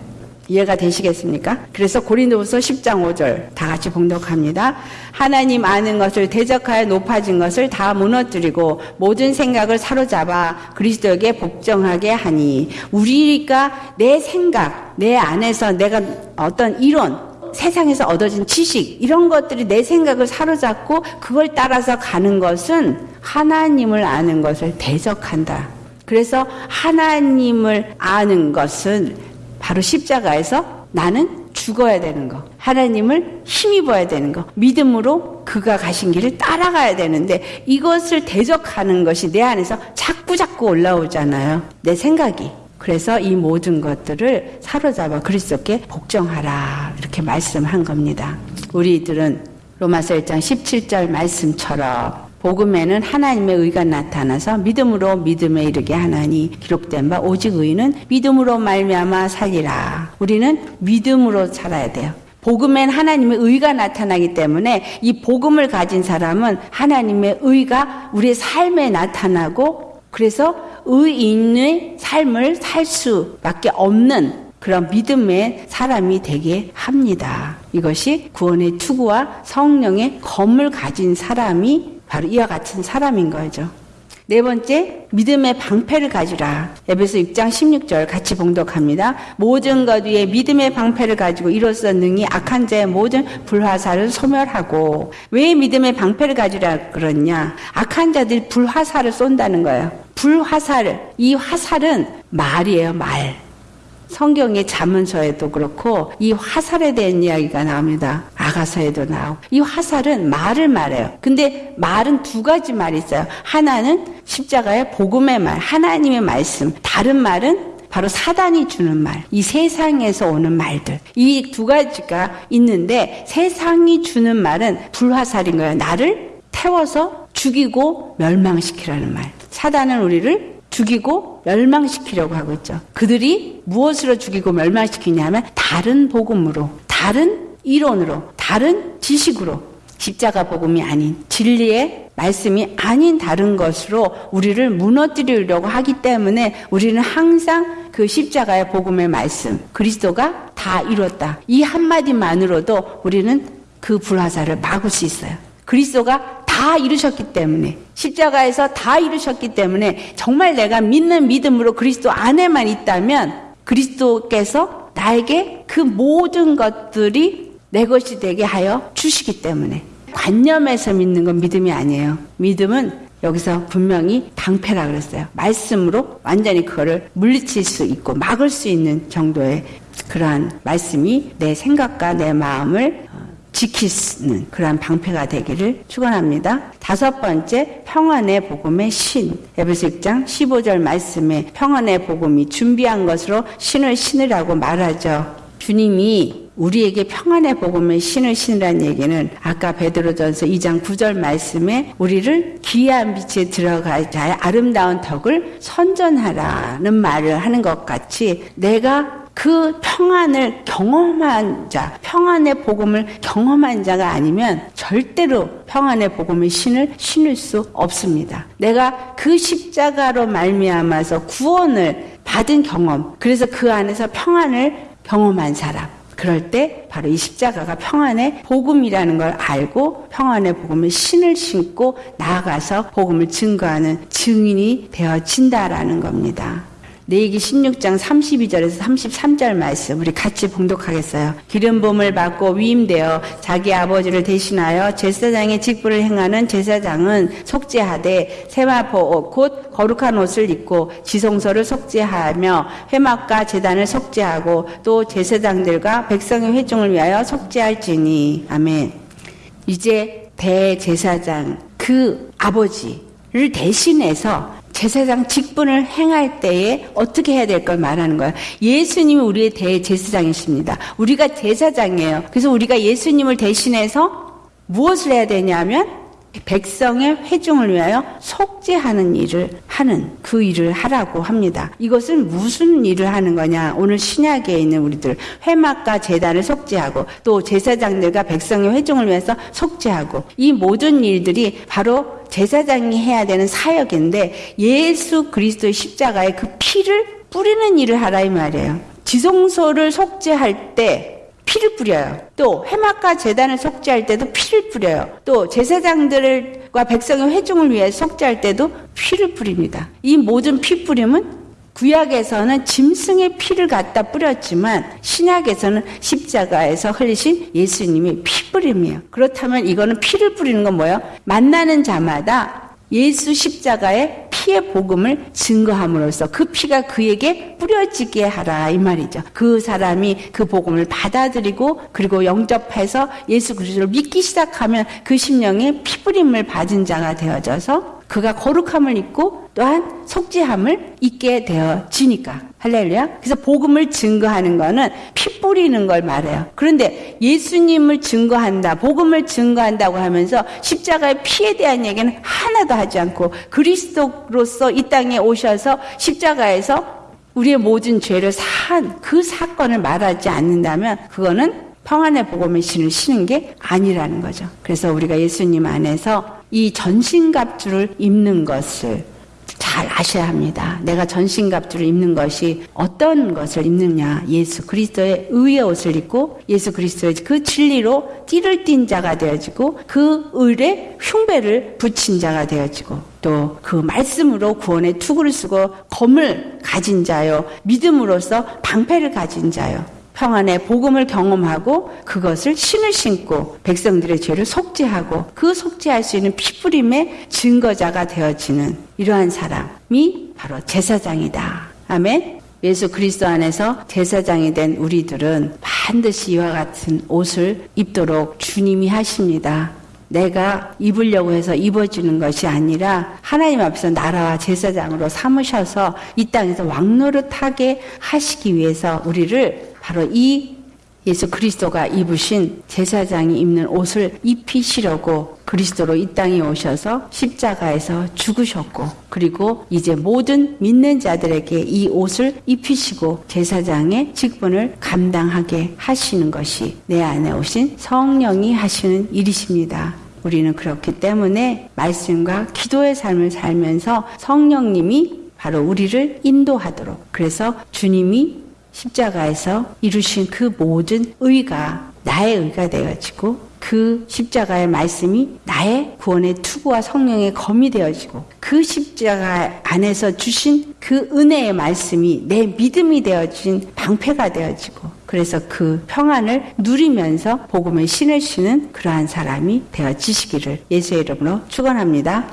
이해가 되시겠습니까? 그래서 고린도후서 10장 5절 다 같이 봉독합니다. 하나님 아는 것을 대적하여 높아진 것을 다 무너뜨리고 모든 생각을 사로잡아 그리스도에게 복종하게 하니 우리가 내 생각 내 안에서 내가 어떤 이론 세상에서 얻어진 지식 이런 것들이 내 생각을 사로잡고 그걸 따라서 가는 것은 하나님을 아는 것을 대적한다. 그래서 하나님을 아는 것은 바로 십자가에서 나는 죽어야 되는 거. 하나님을 힘입어야 되는 거. 믿음으로 그가 가신 길을 따라가야 되는데 이것을 대적하는 것이 내 안에서 자꾸 자꾸 올라오잖아요. 내 생각이. 그래서 이 모든 것들을 사로잡아 그리스도께 복종하라. 이렇게 말씀한 겁니다. 우리들은 로마서 1장 17절 말씀처럼 복음에는 하나님의 의가 나타나서 믿음으로 믿음에 이르게 하나니 기록된 바 오직 의는 믿음으로 말미암아 살리라. 우리는 믿음으로 살아야 돼요. 복음엔 하나님의 의가 나타나기 때문에 이 복음을 가진 사람은 하나님의 의가 우리의 삶에 나타나고 그래서 의인의 삶을 살 수밖에 없는 그런 믿음의 사람이 되게 합니다. 이것이 구원의 투구와 성령의 검을 가진 사람이 바로 이와 같은 사람인 거죠. 네 번째, 믿음의 방패를 가지라. 에베소 6장 16절 같이 봉독합니다. 모든 것 위에 믿음의 방패를 가지고 이로써 능히 악한 자의 모든 불화살을 소멸하고 왜 믿음의 방패를 가지라 그러냐? 악한 자들이 불화살을 쏜다는 거예요. 불화살, 이 화살은 말이에요, 말. 성경의 자문서에도 그렇고 이 화살에 대한 이야기가 나옵니다. 아가서에도 나오고 이 화살은 말을 말해요. 근데 말은 두 가지 말이 있어요. 하나는 십자가의 복음의 말, 하나님의 말씀. 다른 말은 바로 사단이 주는 말, 이 세상에서 오는 말들. 이 두 가지가 있는데 세상이 주는 말은 불화살인 거예요. 나를 태워서 죽이고 멸망시키라는 말. 사단은 우리를 죽이고 멸망시키려고 하고 있죠. 그들이 무엇으로 죽이고 멸망시키냐면 다른 복음으로, 다른 이론으로, 다른 지식으로 십자가 복음이 아닌 진리의 말씀이 아닌 다른 것으로 우리를 무너뜨리려고 하기 때문에 우리는 항상 그 십자가의 복음의 말씀, 그리스도가 다 이뤘다. 이 한마디만으로도 우리는 그 불화살을 막을 수 있어요. 그리스도가 다 이루셨기 때문에 십자가에서 다 이루셨기 때문에 정말 내가 믿는 믿음으로 그리스도 안에만 있다면 그리스도께서 나에게 그 모든 것들이 내 것이 되게 하여 주시기 때문에 관념에서 믿는 건 믿음이 아니에요. 믿음은 여기서 분명히 방패라 그랬어요. 말씀으로 완전히 그거를 물리칠 수 있고 막을 수 있는 정도의 그러한 말씀이 내 생각과 내 마음을 지키는 그러한 방패가 되기를 축원합니다. 다섯 번째 평안의 복음의 신 에베소 6장 15절 말씀에 평안의 복음이 준비한 것으로 신을 신으라고 말하죠. 주님이 우리에게 평안의 복음의 신을 신으라는 얘기는 아까 베드로전서 2장 9절 말씀에 우리를 기이한 빛에 들어갈 자의 아름다운 덕을 선전하라는 말을 하는 것 같이 내가 그 평안을 경험한 자, 평안의 복음을 경험한 자가 아니면 절대로 평안의 복음의 신을 신을 수 없습니다. 내가 그 십자가로 말미암아서 구원을 받은 경험, 그래서 그 안에서 평안을 경험한 사람. 그럴 때 바로 이 십자가가 평안의 복음이라는 걸 알고 평안의 복음의 신을 신고 나아가서 복음을 증거하는 증인이 되어진다라는 겁니다. 내기 16장 32절에서 33절 말씀 우리 같이 봉독하겠어요. 기름 부음을 받고 위임되어 자기 아버지를 대신하여 제사장의 직분을 행하는 제사장은 속죄하되 세마포 옷, 곧 거룩한 옷을 입고 지성소를 속죄하며 회막과 제단을 속죄하고 또 제사장들과 백성의 회중을 위하여 속죄할지니 아멘. 이제 대제사장 그 아버지를 대신해서 제사장 직분을 행할 때에 어떻게 해야 될 걸 말하는 거예요. 예수님이 우리의 대제사장이십니다. 우리가 제사장이에요. 그래서 우리가 예수님을 대신해서 무엇을 해야 되냐면 백성의 회중을 위하여 속죄하는 일을 하는 그 일을 하라고 합니다. 이것은 무슨 일을 하는 거냐? 오늘 신약에 있는 우리들 회막과 제단을 속죄하고 또 제사장들과 백성의 회중을 위해서 속죄하고 이 모든 일들이 바로 제사장이 해야 되는 사역인데 예수 그리스도의 십자가에 그 피를 뿌리는 일을 하라 이 말이에요. 지성소를 속죄할 때 피를 뿌려요. 또 해막과 재단을 속죄할 때도 피를 뿌려요. 또 제사장들과 백성의 회중을 위해 속죄할 때도 피를 뿌립니다. 이 모든 피 뿌림은 구약에서는 짐승의 피를 갖다 뿌렸지만 신약에서는 십자가에서 흘리신 예수님의 피 뿌림이에요. 그렇다면 이거는 피를 뿌리는 건 뭐예요? 만나는 자마다 예수 십자가의 피의 복음을 증거함으로써 그 피가 그에게 뿌려지게 하라 이 말이죠. 그 사람이 그 복음을 받아들이고 그리고 영접해서 예수 그리스도를 믿기 시작하면 그 심령에 피부림을 받은 자가 되어져서 그가 거룩함을 입고 또한 속죄함을 입게 되어지니까 할렐루야. 그래서 복음을 증거하는 거는 피 뿌리는 걸 말해요. 그런데 예수님을 증거한다, 복음을 증거한다고 하면서 십자가의 피에 대한 얘기는 하나도 하지 않고 그리스도로서 이 땅에 오셔서 십자가에서 우리의 모든 죄를 산그 사건을 말하지 않는다면 그거는 평안의 복음의 신을 신은 게 아니라는 거죠. 그래서 우리가 예수님 안에서 이 전신갑주를 입는 것을 잘 아셔야 합니다. 내가 전신갑주를 입는 것이 어떤 것을 입느냐. 예수 그리스도의 의의 옷을 입고 예수 그리스도의 그 진리로 띠를 띈 자가 되어지고 그 의에 흉배를 붙인 자가 되어지고 또 그 말씀으로 구원의 투구를 쓰고 검을 가진 자요. 믿음으로써 방패를 가진 자요. 평안의 복음을 경험하고 그것을 신을 신고 백성들의 죄를 속죄하고 그 속죄할 수 있는 피부림의 증거자가 되어지는 이러한 사람이 바로 제사장이다. 아멘. 예수 그리스도 안에서 제사장이 된 우리들은 반드시 이와 같은 옷을 입도록 주님이 하십니다. 내가 입으려고 해서 입어주는 것이 아니라 하나님 앞에서 나라와 제사장으로 삼으셔서 이 땅에서 왕노릇하게 하시기 위해서 우리를 바로 이 예수 그리스도가 입으신 제사장이 입는 옷을 입히시려고 그리스도로 이 땅에 오셔서 십자가에서 죽으셨고 그리고 이제 모든 믿는 자들에게 이 옷을 입히시고 제사장의 직분을 감당하게 하시는 것이 내 안에 오신 성령이 하시는 일이십니다. 우리는 그렇기 때문에 말씀과 기도의 삶을 살면서 성령님이 바로 우리를 인도하도록 그래서 주님이 십자가에서 이루신 그 모든 의가 나의 의가 되어지고 그 십자가의 말씀이 나의 구원의 투구와 성령의 검이 되어지고 그 십자가 안에서 주신 그 은혜의 말씀이 내 믿음이 되어진 방패가 되어지고 그래서 그 평안을 누리면서 복음을 신으시는 그러한 사람이 되어지시기를 예수의 이름으로 축원합니다.